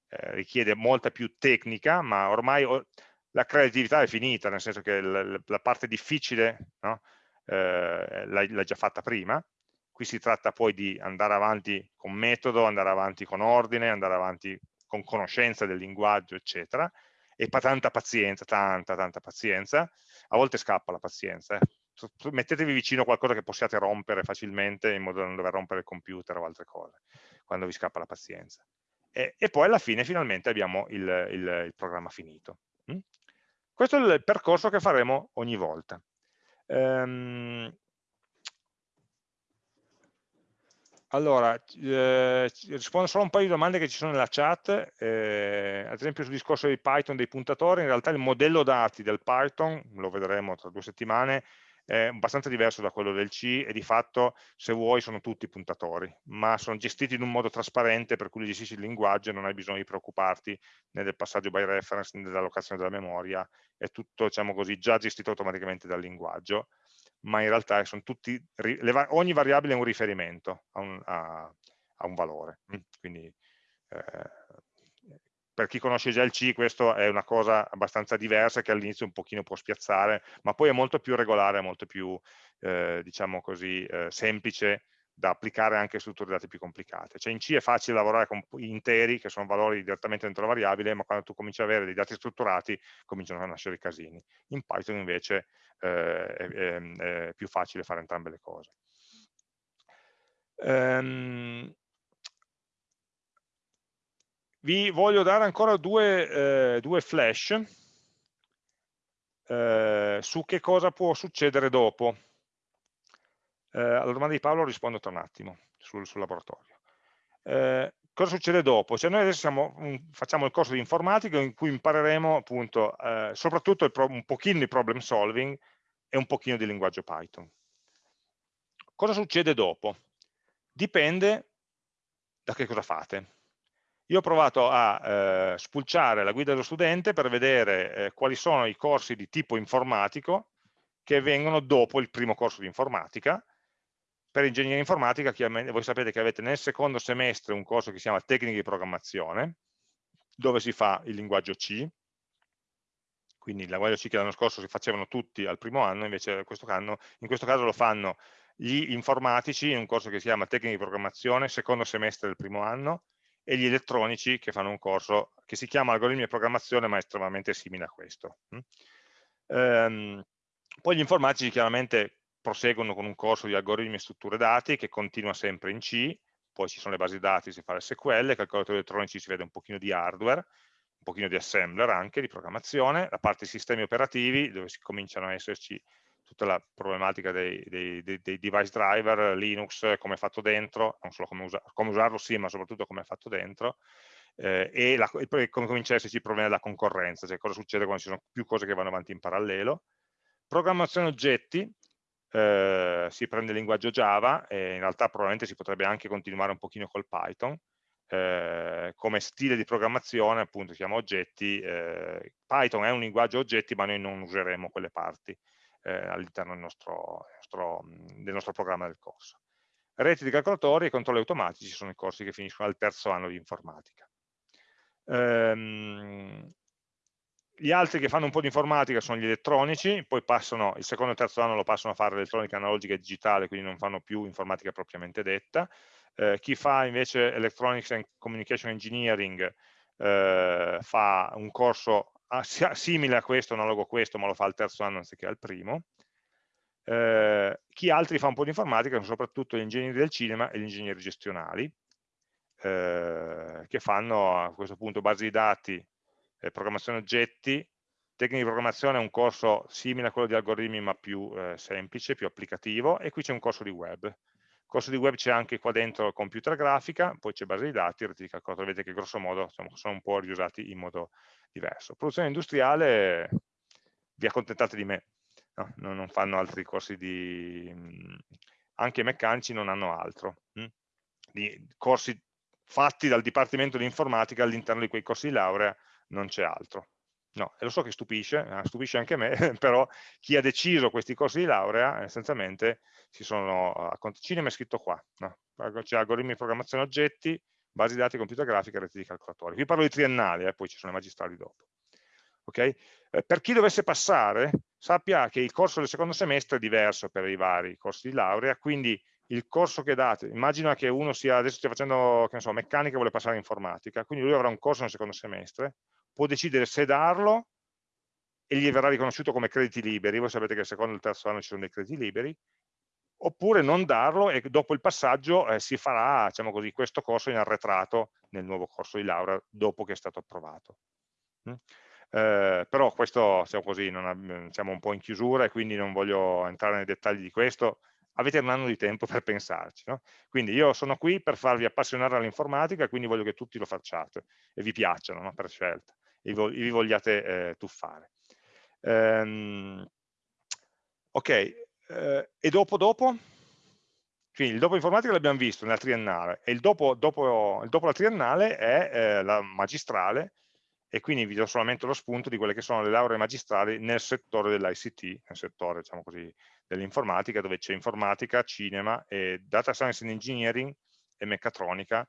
eh, richiede molta più tecnica, ma ormai la creatività è finita, nel senso che la, la parte difficile no? Eh, l'hai già fatta prima, qui si tratta poi di andare avanti con metodo, andare avanti con ordine, andare avanti con conoscenza del linguaggio, eccetera, e tanta pazienza, tanta, tanta pazienza, a volte scappa la pazienza, eh. mettetevi vicino qualcosa che possiate rompere facilmente in modo da non dover rompere il computer o altre cose, quando vi scappa la pazienza. E, e poi alla fine finalmente abbiamo il, il, il programma finito. Mm? Questo è il percorso che faremo ogni volta. Um, allora, eh, rispondo solo a un paio di domande che ci sono nella chat, eh, ad esempio sul discorso di Python dei puntatori, in realtà il modello dati del Python, lo vedremo tra due settimane, è abbastanza diverso da quello del C e di fatto se vuoi sono tutti puntatori, ma sono gestiti in un modo trasparente per cui li gestisci il linguaggio e non hai bisogno di preoccuparti né del passaggio by reference né dell'allocazione della memoria, è tutto diciamo così, già gestito automaticamente dal linguaggio, ma in realtà tutti, ogni variabile è un riferimento a un, a, a un valore, mm, quindi eh, per chi conosce già il C questo è una cosa abbastanza diversa che all'inizio un pochino può spiazzare, ma poi è molto più regolare, molto più, eh, diciamo così, eh, semplice da applicare anche a strutture dati più complicate. Cioè in C è facile lavorare con interi, che sono valori direttamente dentro la variabile, ma quando tu cominci ad avere dei dati strutturati cominciano a nascere i casini. In Python invece eh, è, è, è, più facile fare entrambe le cose. Um, vi voglio dare ancora due, eh, due flash eh, su che cosa può succedere dopo. Eh, alla domanda di Paolo rispondo tra un attimo sul, sul laboratorio. Eh, cosa succede dopo? Cioè noi adesso siamo, facciamo il corso di informatica in cui impareremo appunto eh, soprattutto un pochino di problem solving e un pochino di linguaggio Python. Cosa succede dopo? Dipende da che cosa fate. Io ho provato a eh, spulciare la guida dello studente per vedere eh, quali sono i corsi di tipo informatico che vengono dopo il primo corso di informatica. Per ingegneria informatica, voi sapete che avete nel secondo semestre un corso che si chiama tecniche di programmazione, dove si fa il linguaggio C, quindi il linguaggio C che l'anno scorso si facevano tutti al primo anno, invece in questo, anno, in questo caso lo fanno gli informatici in un corso che si chiama tecniche di programmazione, secondo semestre del primo anno, e gli elettronici che fanno un corso che si chiama algoritmi di programmazione ma è estremamente simile a questo. Ehm, poi gli informatici chiaramente proseguono con un corso di algoritmi e strutture dati che continua sempre in C, poi ci sono le basi dati, si fa l'SQL, calcolatori elettronici si vede un pochino di hardware, un pochino di assembler anche, di programmazione, la parte sistemi operativi dove si cominciano a esserci tutta la problematica dei, dei, dei, device driver, Linux, come è fatto dentro, non solo come, usa, come usarlo sì, ma soprattutto come è fatto dentro, eh, e, la, e, come comincia a esserci il problema della concorrenza, cioè cosa succede quando ci sono più cose che vanno avanti in parallelo. Programmazione oggetti, eh, si prende il linguaggio Java e in realtà probabilmente si potrebbe anche continuare un pochino col Python, eh, come stile di programmazione appunto si chiama oggetti, eh, Python è un linguaggio oggetti ma noi non useremo quelle parti, eh, all'interno del del nostro programma del corso. Reti di calcolatori e controlli automatici sono i corsi che finiscono al terzo anno di informatica. Ehm, gli altri che fanno un po' di informatica sono gli elettronici, poi passano, il secondo e terzo anno lo passano a fare elettronica analogica e digitale, quindi non fanno più informatica propriamente detta. Eh, chi fa invece Electronics and Communication Engineering eh, fa un corso simile a questo, analogo a questo, ma lo fa al terzo anno anziché al primo. Eh, chi altri fa un po' di informatica sono soprattutto gli ingegneri del cinema e gli ingegneri gestionali, eh, che fanno a questo punto basi di dati, eh, programmazione oggetti, tecnica di programmazione è un corso simile a quello di algoritmi ma più eh, semplice, più applicativo, e qui c'è un corso di web corso di web c'è anche qua dentro computer grafica, poi c'è base di dati, reti di calcolatori, vedete che grosso modo insomma, sono un po' riusati in modo diverso. Produzione industriale, vi accontentate di me, no? non fanno altri corsi di... anche i meccanici non hanno altro. Hm? Di corsi fatti dal Dipartimento di Informatica all'interno di quei corsi di laurea non c'è altro. No, e lo so che stupisce, eh, stupisce anche me, però chi ha deciso questi corsi di laurea essenzialmente si sono, a cinema è scritto qua, no? c'è algoritmi di programmazione oggetti, basi dati, computer grafica reti di calcolatori. Qui parlo di triennali, eh, poi ci sono i magistrali dopo. Okay? Eh, per chi dovesse passare, sappia che il corso del secondo semestre è diverso per i vari corsi di laurea, quindi il corso che date, immagina che uno sia, adesso stia facendo, che ne so, meccanica e vuole passare in informatica, quindi lui avrà un corso nel secondo semestre, può decidere se darlo e gli verrà riconosciuto come crediti liberi, voi sapete che il secondo e il terzo anno ci sono dei crediti liberi, oppure non darlo e dopo il passaggio eh, si farà diciamo così, questo corso in arretrato nel nuovo corso di laurea dopo che è stato approvato. Mm? Eh, però questo siamo, così, ha, siamo un po' in chiusura e quindi non voglio entrare nei dettagli di questo, avete un anno di tempo per pensarci. No? Quindi io sono qui per farvi appassionare all'informatica, quindi voglio che tutti lo facciate e vi piacciono no? per scelta vi vogliate eh, tuffare. Ehm, ok, eh, e dopo dopo? Quindi il dopo informatica l'abbiamo visto nella triennale e il dopo, dopo, il dopo la triennale è eh, la magistrale e quindi vi do solamente lo spunto di quelle che sono le lauree magistrali nel settore dell'ICT, nel settore diciamo dell'informatica, dove c'è informatica, cinema, data science and engineering e meccatronica,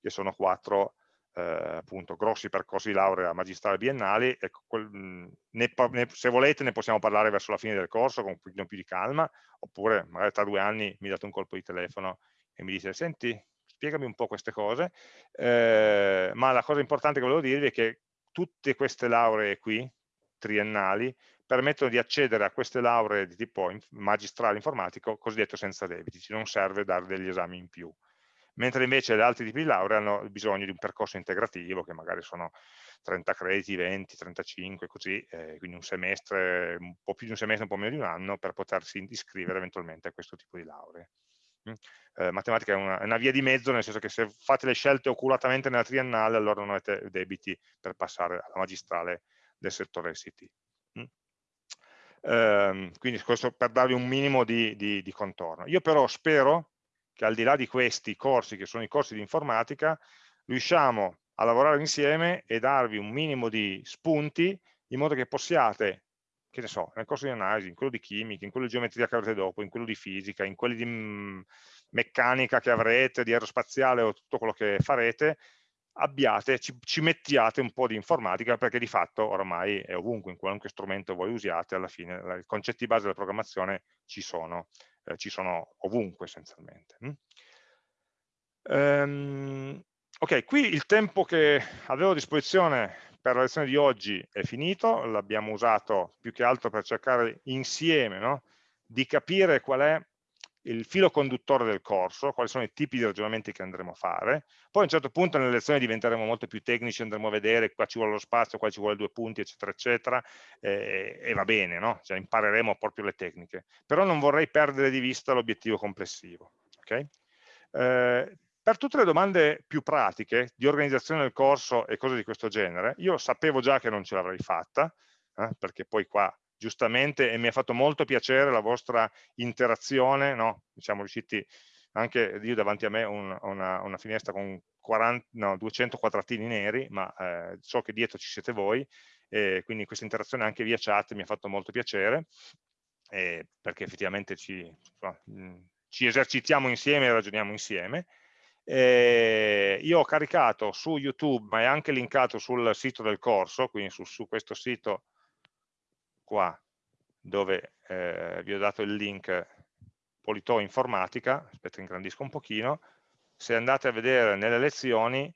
che sono quattro eh, appunto grossi percorsi di laurea magistrale biennali, e quel, ne, ne, se volete ne possiamo parlare verso la fine del corso con un pochino più di calma, oppure magari tra due anni mi date un colpo di telefono e mi dite, senti, spiegami un po' queste cose, eh, ma la cosa importante che volevo dirvi è che tutte queste lauree qui, triennali, permettono di accedere a queste lauree di tipo magistrale informatico cosiddetto senza debiti, non serve dare degli esami in più mentre invece gli altri tipi di laurea hanno bisogno di un percorso integrativo che magari sono 30 crediti, 20, 35, così, eh, quindi un semestre, un po' più di un semestre, un po' meno di un anno per potersi iscrivere eventualmente a questo tipo di lauree. Mm? Eh, matematica è una, è una, via di mezzo, nel senso che se fate le scelte oculatamente nella triennale, allora non avete debiti per passare alla magistrale del settore ST. Mm? Eh, quindi questo per darvi un minimo di, di, di contorno. Io però spero che al di là di questi corsi, che sono i corsi di informatica, riusciamo a lavorare insieme e darvi un minimo di spunti in modo che possiate, che ne so, nel corso di analisi, in quello di chimica, in quello di geometria che avrete dopo, in quello di fisica, in quelli di mm, meccanica che avrete, di aerospaziale o tutto quello che farete, abbiate, ci, ci, mettiate un po' di informatica perché di fatto ormai è ovunque, in qualunque strumento voi usiate, alla fine i concetti base della programmazione ci sono eh, ci sono ovunque essenzialmente. Um, ok, qui il tempo che avevo a disposizione per la lezione di oggi è finito, l'abbiamo usato più che altro per cercare insieme no? di capire qual è il filo conduttore del corso, quali sono i tipi di ragionamenti che andremo a fare, poi a un certo punto nelle lezioni diventeremo molto più tecnici, andremo a vedere qua ci vuole lo spazio, qua ci vuole due punti, eccetera, eccetera, eh, e va bene, no? cioè, impareremo proprio le tecniche, però non vorrei perdere di vista l'obiettivo complessivo. Okay? Eh, per tutte le domande più pratiche di organizzazione del corso e cose di questo genere, io sapevo già che non ce l'avrei fatta, eh, perché poi qua giustamente e mi ha fatto molto piacere la vostra interazione, no? siamo riusciti anche io davanti a me un, una, una, finestra con 40, no, 200 quadratini neri, ma eh, so che dietro ci siete voi, e quindi questa interazione anche via chat mi ha fatto molto piacere, eh, perché effettivamente ci, ci, esercitiamo insieme e ragioniamo insieme. Eh, io ho caricato su YouTube, ma è anche linkato sul sito del corso, quindi su, su questo sito qua dove eh, vi ho dato il link Polito Informatica, aspetta ingrandisco un pochino, se andate a vedere nelle lezioni,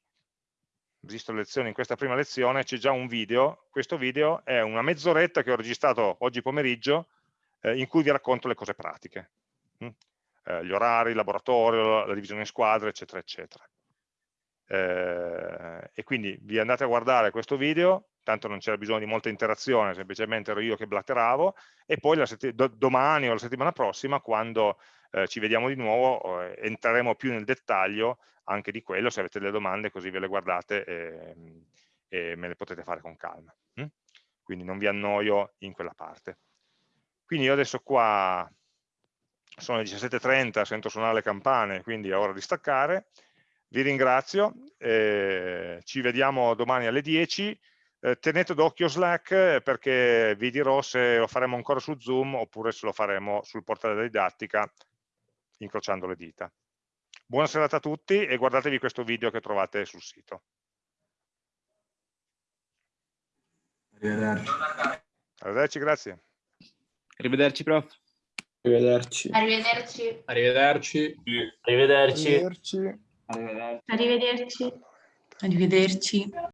le lezioni in questa prima lezione, c'è già un video, questo video è una mezz'oretta che ho registrato oggi pomeriggio eh, in cui vi racconto le cose pratiche, hm? eh, gli orari, il laboratorio, la divisione in squadre, eccetera, eccetera. Eh, e quindi vi andate a guardare questo video, tanto non c'era bisogno di molta interazione, semplicemente ero io che blatteravo, e poi do domani o la settimana prossima, quando eh, ci vediamo di nuovo, eh, entreremo più nel dettaglio anche di quello, se avete delle domande così ve le guardate e, e me le potete fare con calma. Hm? Quindi non vi annoio in quella parte. Quindi io adesso qua sono le 17.30, sento suonare le campane, quindi è ora di staccare. Vi ringrazio, eh, ci vediamo domani alle 10, Eh, tenete d'occhio Slack eh, perché vi dirò se lo faremo ancora su Zoom oppure se lo faremo sul portale della didattica incrociando le dita. Buona serata a tutti e guardatevi questo video che trovate sul sito. Arrivederci. Arrivederci, grazie. Arrivederci, prof. Arrivederci. Arrivederci. Arrivederci. Arrivederci. Arrivederci. Arrivederci. Arrivederci.